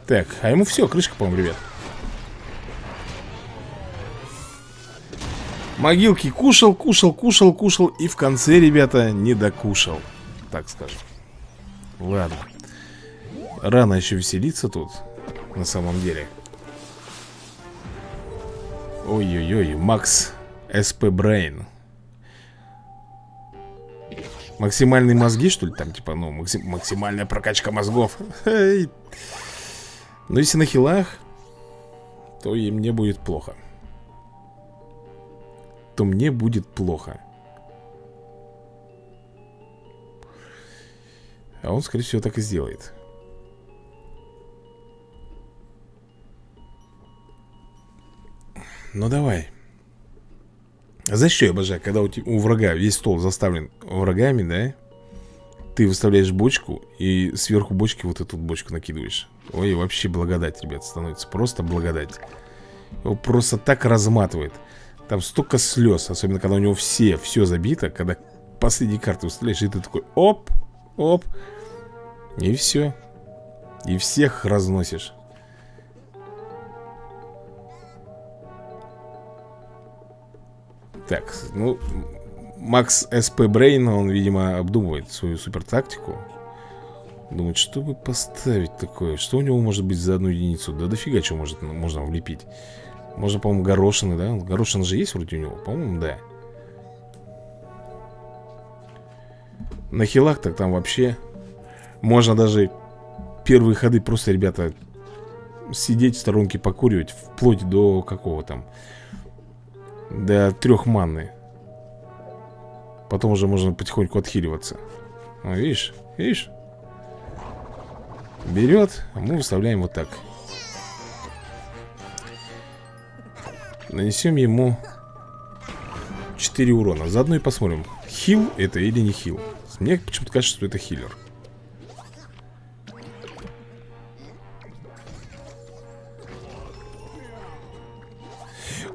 Так, а ему все, крышка, по-моему, ребят Могилки кушал, кушал, кушал, кушал И в конце, ребята, не докушал Так скажем. Ладно. Рано еще веселиться тут На самом деле. Ой-ой-ой, Макс СП Брейн. Максимальные мозги, что ли, там, типа, ну, максим максимальная прокачка мозгов. Но если на хилах То и мне будет плохо то мне будет плохо. А он, скорее всего, так и сделает. Ну давай. За что я обожаю, когда у, у врага весь стол заставлен врагами, да? Ты выставляешь бочку и сверху бочки вот эту бочку накидываешь. Ой, вообще благодать, ребят, становится. Просто благодать. Его просто так разматывает. Там столько слез, особенно когда у него все, все забито, когда последние карты выставляешь, и ты такой оп, оп, и все. И всех разносишь. Так, ну, Макс СП Брейн, он, видимо, обдумывает свою супер тактику. Думает, что бы поставить такое? Что у него может быть за одну единицу? Да дофига чего может, можно влепить. Можно, по-моему, горошины, да? Горошины же есть вроде у него? По-моему, да. На хилах так там вообще Можно даже первые ходы просто, ребята Сидеть в сторонке, покуривать Вплоть до какого там? До трех манны. Потом уже можно потихоньку отхиливаться. А, Видишь, видишь? Берет, а мы выставляем вот так Нанесем ему 4 урона. Заодно и посмотрим, хил это или не хил. Мне почему-то кажется, что это хиллер.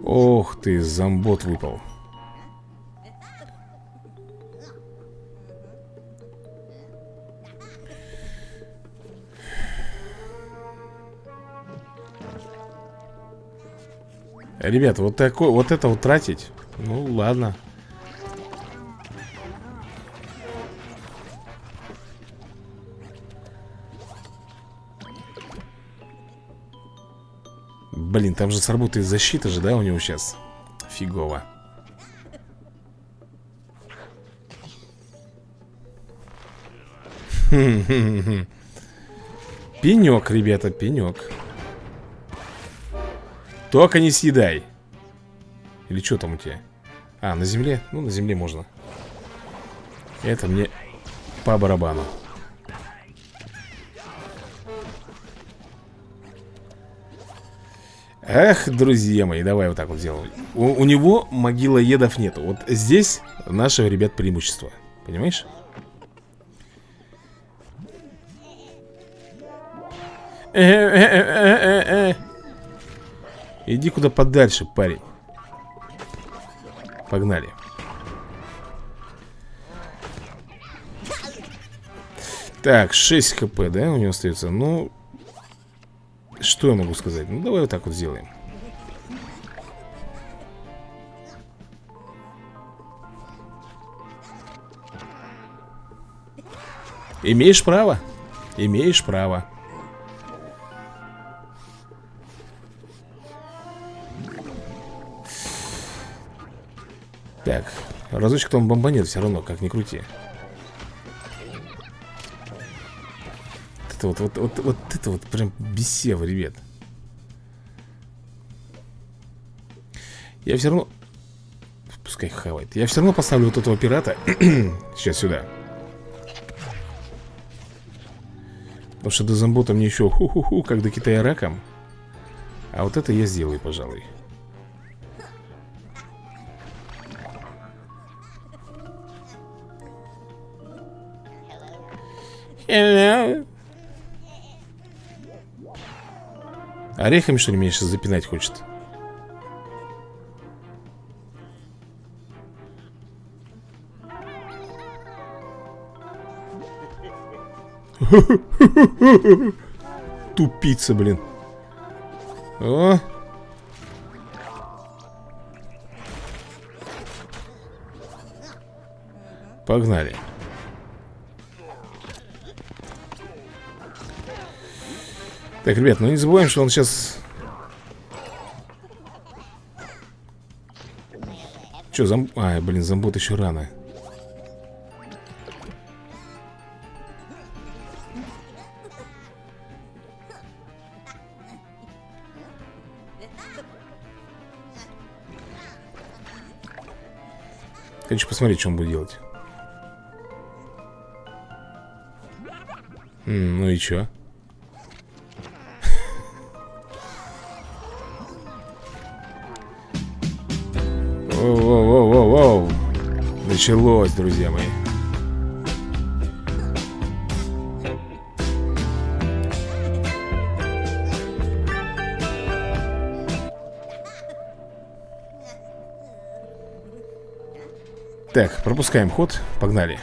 Ох ты, зомбот выпал Ребята, вот такой, вот это вот тратить? Ну ладно. Блин, там же сработает защита же, да, у него сейчас Фигово. Пенек, ребята, пенек только не съедай. Или что там у тебя? А, на земле? Ну, на земле можно. Это мне по барабану. Эх, друзья мои, давай вот так вот сделаем. У, у него могила едов нету. Вот здесь нашего, ребят, преимущество. Понимаешь? Иди куда подальше, парень. Погнали. Так, 6 хп, да, у него остается? Ну, что я могу сказать? Ну, давай вот так вот сделаем. Имеешь право? Имеешь право Так, разочек там бомбанет все равно, как ни крути. Это вот, вот, вот, вот это вот прям бесево, ребят. Я все равно Пускай хавает. Я все равно поставлю вот этого пирата Сейчас сюда. Потому что до зомбота мне еще ху-ху-ху Как до Китая раком. А вот это я сделаю, пожалуй Hello. Орехами, что ли, меня сейчас запинать хочет? Тупица, блин О! Погнали Так, ребят, ну не забываем, что он сейчас... Че, зом... А, блин, зомбот еще рано Хочу посмотреть, что он будет делать М Ну и что? Началось, друзья мои. Так, пропускаем ход, погнали.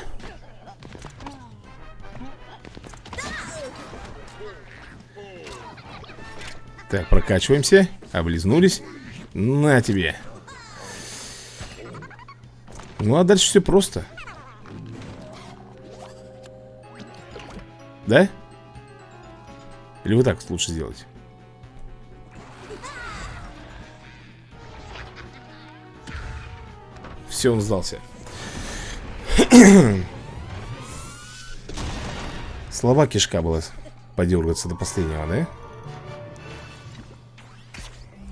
Так, прокачиваемся. Облизнулись. На тебе ну а дальше все просто Да? Или вот так лучше сделать? Все, он сдался Слова кишка была подергаться до последнего, да?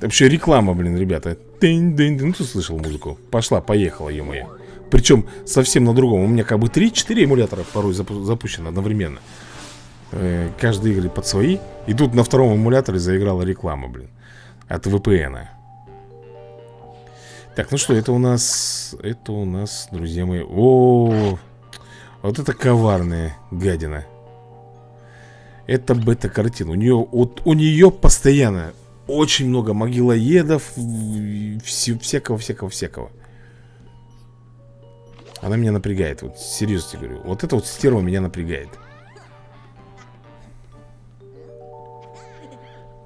Вообще реклама, блин, ребята Ну ты слышал музыку? Пошла, поехала, ё-моё. Причем совсем на другом. У меня как бы 3-4 эмулятора порой запу запущено одновременно. Э, Каждый игры под свои. И тут на втором эмуляторе заиграла реклама, блин От VPN -а. Так, ну что, это у нас Это у нас, друзья мои -о вот это коварная гадина. Это бета-картина. У нее, вот у нее постоянно очень много могилоедов, всякого-всякого-всякого. Она меня напрягает, вот серьезно говорю. Вот это вот стерва меня напрягает.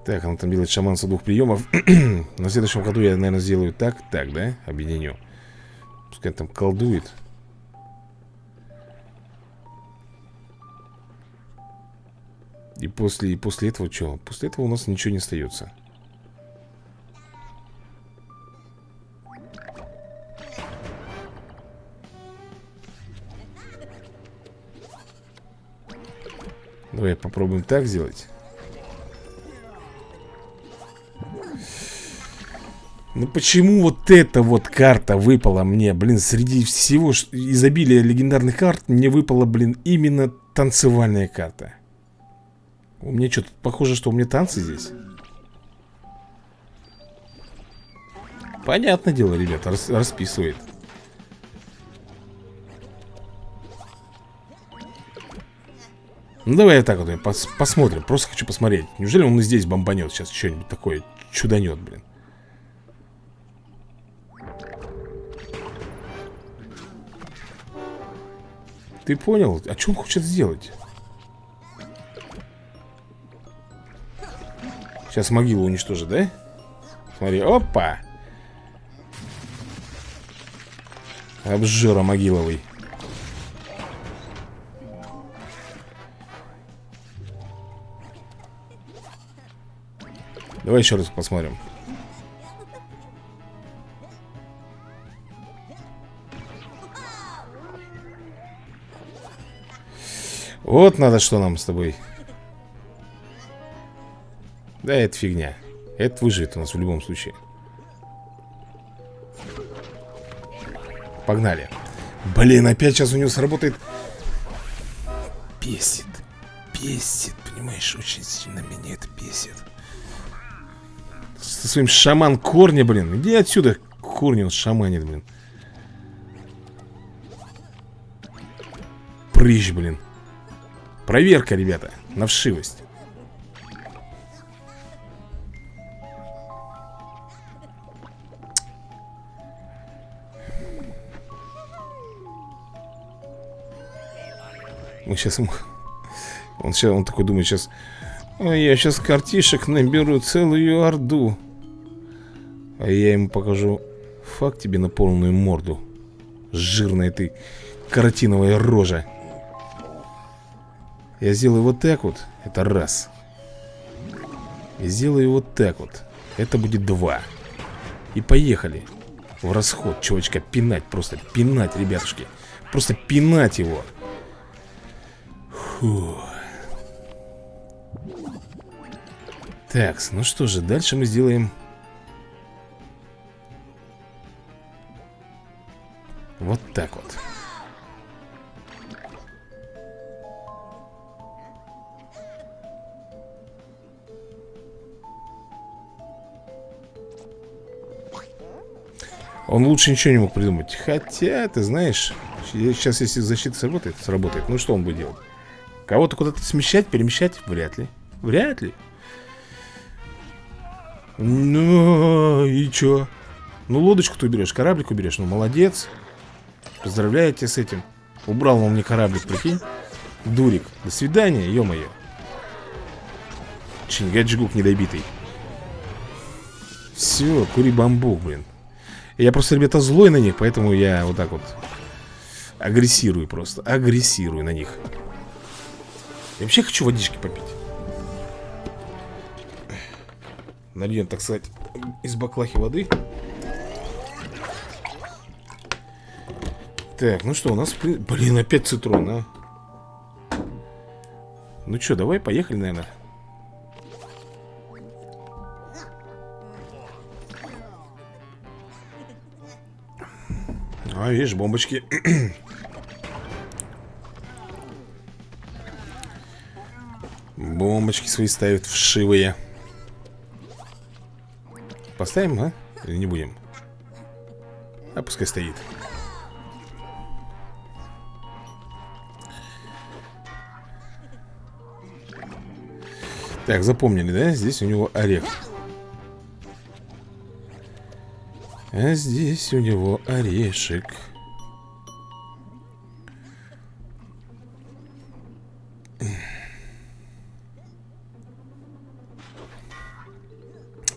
Так, она там делает шаманство двух приемов. На следующем году я, наверное, сделаю так, так, да? Объединю. Пускай там колдует. И после, и после этого что? После этого у нас ничего не остается. Давай попробуем так сделать. Ну почему вот эта вот карта выпала мне, блин, среди всего изобилия легендарных карт Мне выпала, блин, именно танцевальная карта. У меня что, похоже, что у меня танцы здесь. Понятное дело, ребята, рас расписывает Ну давай вот так вот пос посмотрим Просто хочу посмотреть Неужели он и здесь бомбанет сейчас что-нибудь такое Чуданет, блин Ты понял? А что он хочет сделать? Сейчас могилу уничтожит, да? Смотри, опа! Обжора могиловый Давай еще раз посмотрим. Вот надо что нам с тобой. Да, это фигня. Это выживет у нас в любом случае. Погнали. Блин, опять сейчас у него сработает. Бесит. Бесит, понимаешь, очень сильно меня это бесит Со своим шаман корня, блин. Иди отсюда, корни он шаманит, блин. Прыщ, блин. Проверка, ребята, на вшивость. Мы сейчас... Он, сейчас, он такой думает сейчас... А я сейчас картишек наберу целую орду. А я ему покажу факт тебе на полную морду. Жирная ты каротиновая рожа. Я сделаю вот так вот. Это раз. И сделаю вот так вот. Это будет два. И поехали. В расход, чувачка, пинать просто. Пинать, ребятушки. Просто пинать его. Фу. Так, ну что же, дальше мы сделаем Вот так вот Он лучше ничего не мог придумать Хотя, ты знаешь Сейчас если защита сработает, сработает Ну что он будет делать? Кого-то куда-то смещать, перемещать? Вряд ли Вряд ли Ну, и чё? Ну, лодочку ты уберешь, кораблик уберешь Ну, молодец Поздравляю тебя с этим. Убрал он мне кораблик, прикинь. Дурик, до свидания, ё-моё. Чингачгук недобитый. Все, кури бамбук, блин. Я просто, ребята, злой на них Поэтому я вот так вот Агрессирую просто, агрессирую на них. Я вообще хочу водички попить. Нальем, так сказать, из баклахи воды. Так, ну что, у нас... Блин, опять цитрон, а. Ну что, давай, поехали, наверное. А, видишь, бомбочки Бомбочки свои ставят вшивые Поставим, а? Или не будем? А пускай стоит Так, запомнили, да? Здесь у него орех. А здесь у него орешек.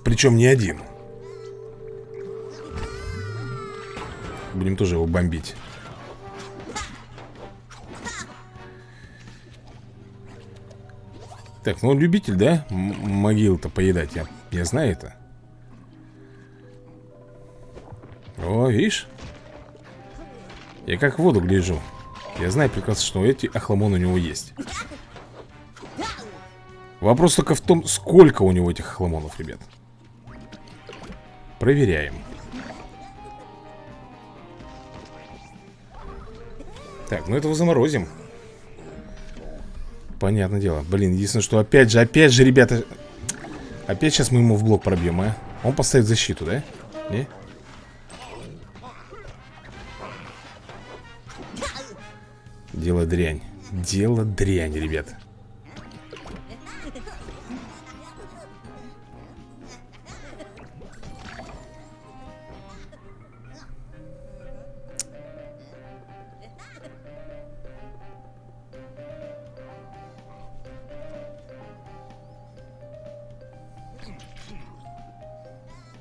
Причем не один. Будем тоже его бомбить Так, ну он любитель, да? Могил-то поедать, я, я знаю это. О, видишь? Я как в воду гляжу. Я знаю прекрасно, что эти охламон у него есть. Вопрос только в том, сколько у него этих охламонов, ребят. Проверяем. Так, ну этого заморозим Понятное дело Блин, единственное, что опять же, опять же, ребята Опять сейчас мы ему в блок пробьем, а Он поставит защиту, да? Не? Дело дрянь Дело дрянь, ребят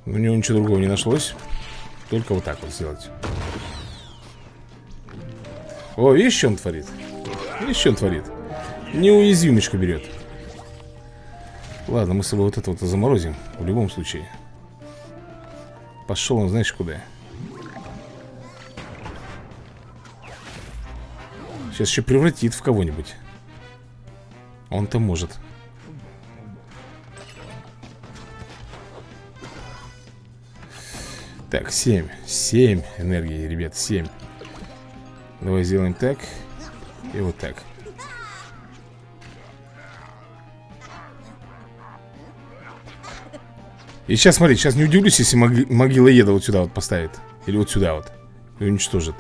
У него ничего другого не нашлось. Только вот так вот сделать. О, видишь, что он творит? Видишь, что он творит? Неуязвимочку берет. Ладно, мы с собой вот это вот заморозим В любом случае. Пошел он, знаешь, куда. Сейчас еще превратит в кого-нибудь. Он-то может Так, 7 7 энергии, ребят, 7 Давай сделаем так И вот так. И сейчас, смотри, сейчас не удивлюсь, если мог могилоеда вот сюда вот поставит. Или вот сюда вот. И уничтожит.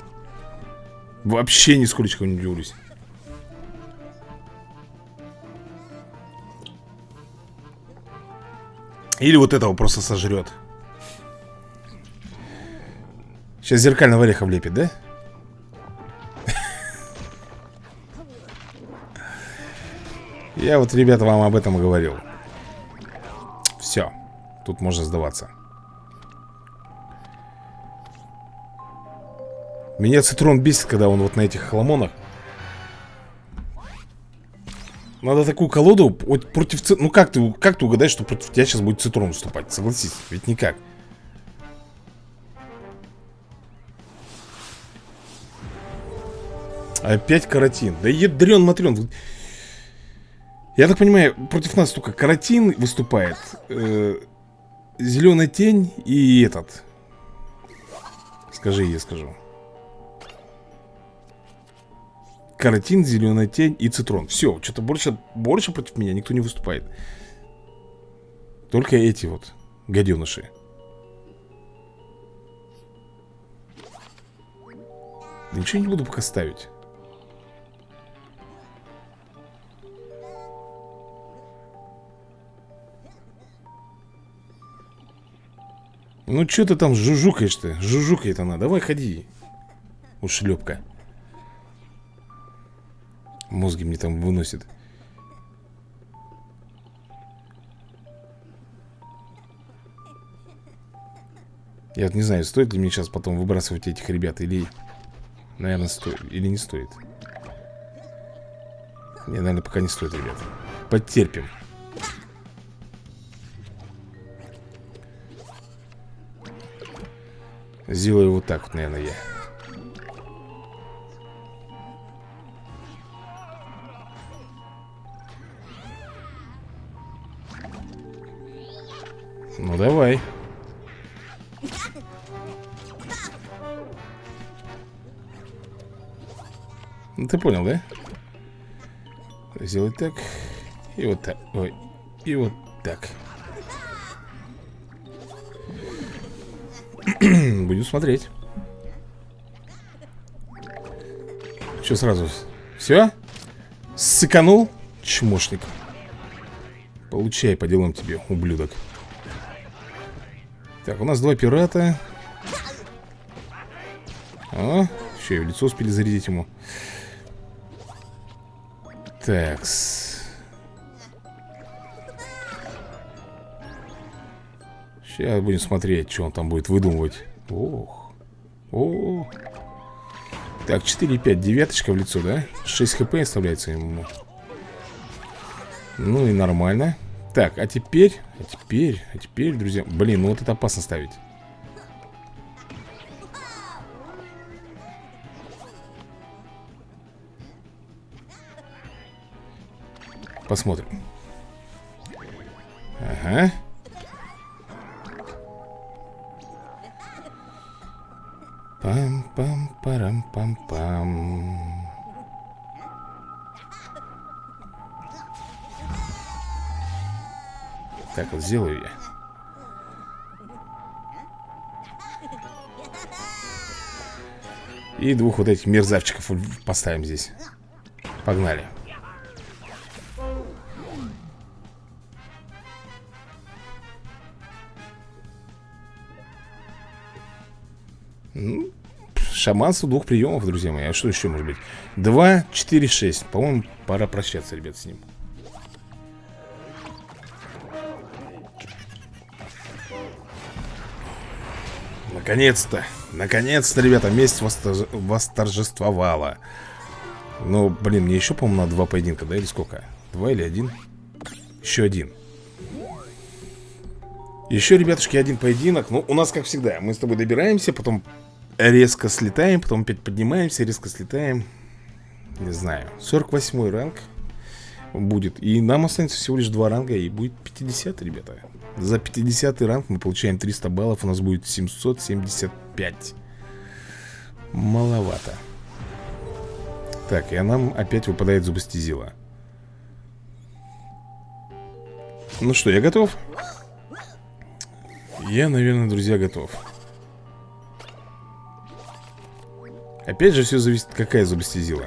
Вообще нисколько не удивлюсь. Или вот этого просто сожрет Сейчас зеркального ореха влепит, да? Я вот, ребята, вам об этом говорил Все Тут можно сдаваться Меня цитрон бесит, когда он вот на этих хламонах Надо такую колоду вот против... Ну как ты, как ты угадаешь, что против тебя сейчас будет цитрон выступать? Согласись, ведь никак Опять каротин. Да ядрен матрен. Я так понимаю, против нас только каротин выступает. Э, зеленая тень и этот. Скажи, я скажу. Каротин, зеленая тень и цитрон. Все, что-то больше, больше против меня никто не выступает. Только эти вот гаденыши. Ничего не буду пока ставить. Ну что ты там жужукаешь-то? Жужукает она. Давай ходи. Ушлепка. Мозги мне там выносит. Я вот не знаю, стоит ли мне сейчас потом выбрасывать этих ребят или... Наверное, стоит. Или не стоит. Не, наверное, пока не стоит, ребят. Потерпим. Сделаю вот так вот, наверное, я. Ну, давай. Ну, ты понял, да? Сделать так. И вот так. Ой. И вот так. Будем смотреть. Что сразу? Все? Сыканул? Чмошник. Получай по делам тебе, ублюдок. Так, у нас два пирата. А, еще и в лицо успели зарядить ему. Такс. Сейчас будем смотреть, что он там будет выдумывать. Ох. О. Так, 4,5. Девяточка в лицо, да? 6 хп оставляется ему. Ну и нормально. Так, а теперь... А теперь... А теперь, друзья... Блин, ну вот это опасно ставить. Посмотрим. Ага. Вот сделаю я. И двух вот этих мерзавчиков поставим здесь. Погнали. Ну, шаманство двух приемов, друзья мои. А что еще может быть? Два, четыре, шесть. По-моему, пора прощаться, ребят, с ним. Наконец-то, наконец-то, ребята, месть восторж... восторжествовала. Ну, блин, мне еще, по-моему, на два поединка, да, или сколько? Два или один? Еще один. Еще, ребятушки, один поединок. Ну, у нас, как всегда, мы с тобой добираемся Потом резко слетаем, потом опять поднимаемся Резко слетаем. Не знаю, 48 ранг будет. И нам останется всего лишь два ранга И будет 50, ребята. За 50 ранг мы получаем 300 баллов У нас будет 775 Маловато. Так, и нам опять выпадает зубостезила Ну что, я готов? Я, наверное, друзья, готов. Опять же, все зависит, какая зубостезила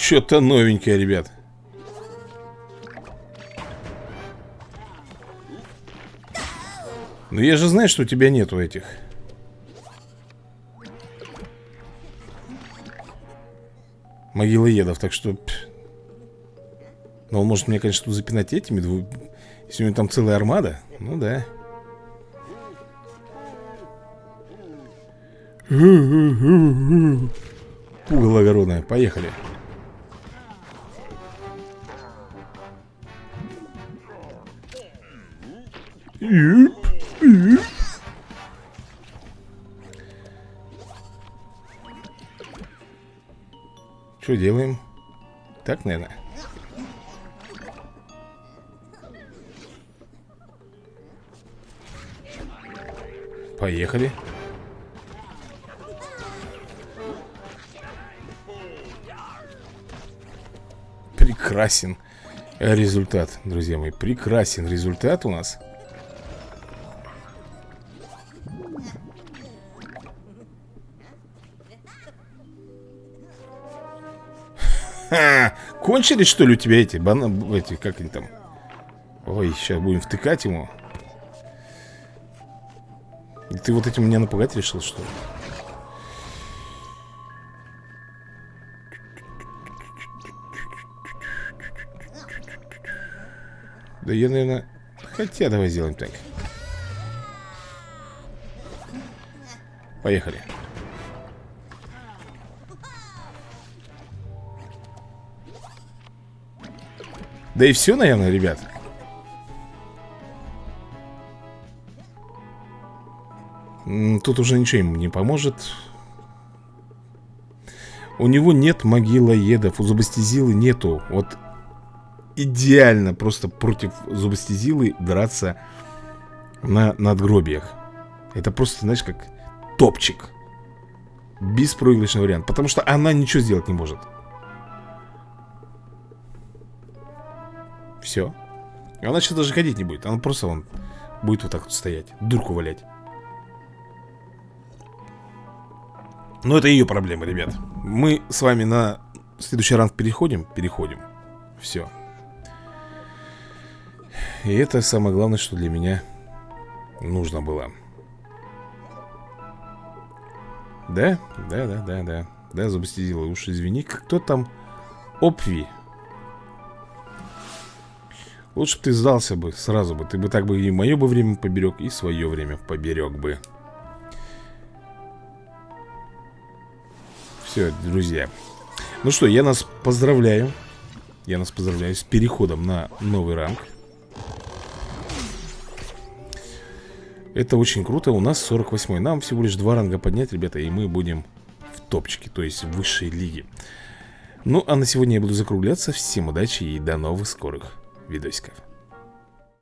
Что-то новенькое, ребят. Ну я же знаю, что у тебя нету этих. Могилоедов, так что Ну он может мне, конечно, запинать этими Если у него там целая армада Ну да. Пугало огородное, поехали Что делаем? Так, наверное. Поехали. Прекрасен результат, друзья мои. Прекрасен результат у нас. Кончились, что ли, у тебя эти бананы, эти, как они там? Ой, сейчас будем втыкать ему. Ты вот этим меня напугать решил, что ли? Да я, наверное... Хотя давай сделаем так. Поехали. Да и все, наверное, ребят. Тут уже ничего ему не поможет. У него нет могилоедов У зубастезилы нету. Вот идеально просто против зубастезилы драться на надгробиях. Это просто, знаешь, как топчик. Беспроигрышный вариант Потому что она ничего сделать не может Все. Она сейчас даже ходить не будет. Она просто он будет вот так вот стоять. Дурку валять. Но это ее проблема, ребят. Мы с вами на следующий ранг переходим? Переходим. Все. И это самое главное, что для меня нужно было. Да? Да, да, да, да. Да, зубостезила. Уж извини, кто там? Опви. Лучше бы ты сдался бы сразу бы Ты бы так бы и мое бы время поберег И свое время поберег бы. Все, друзья. Ну что, я нас поздравляю. Я нас поздравляю с переходом на новый ранг. Это очень круто, у нас 48 Нам всего лишь два ранга поднять, ребята И мы будем в топчике, то есть в высшей лиге. Ну, а на сегодня я буду закругляться. Всем удачи и до новых скорых видосиков.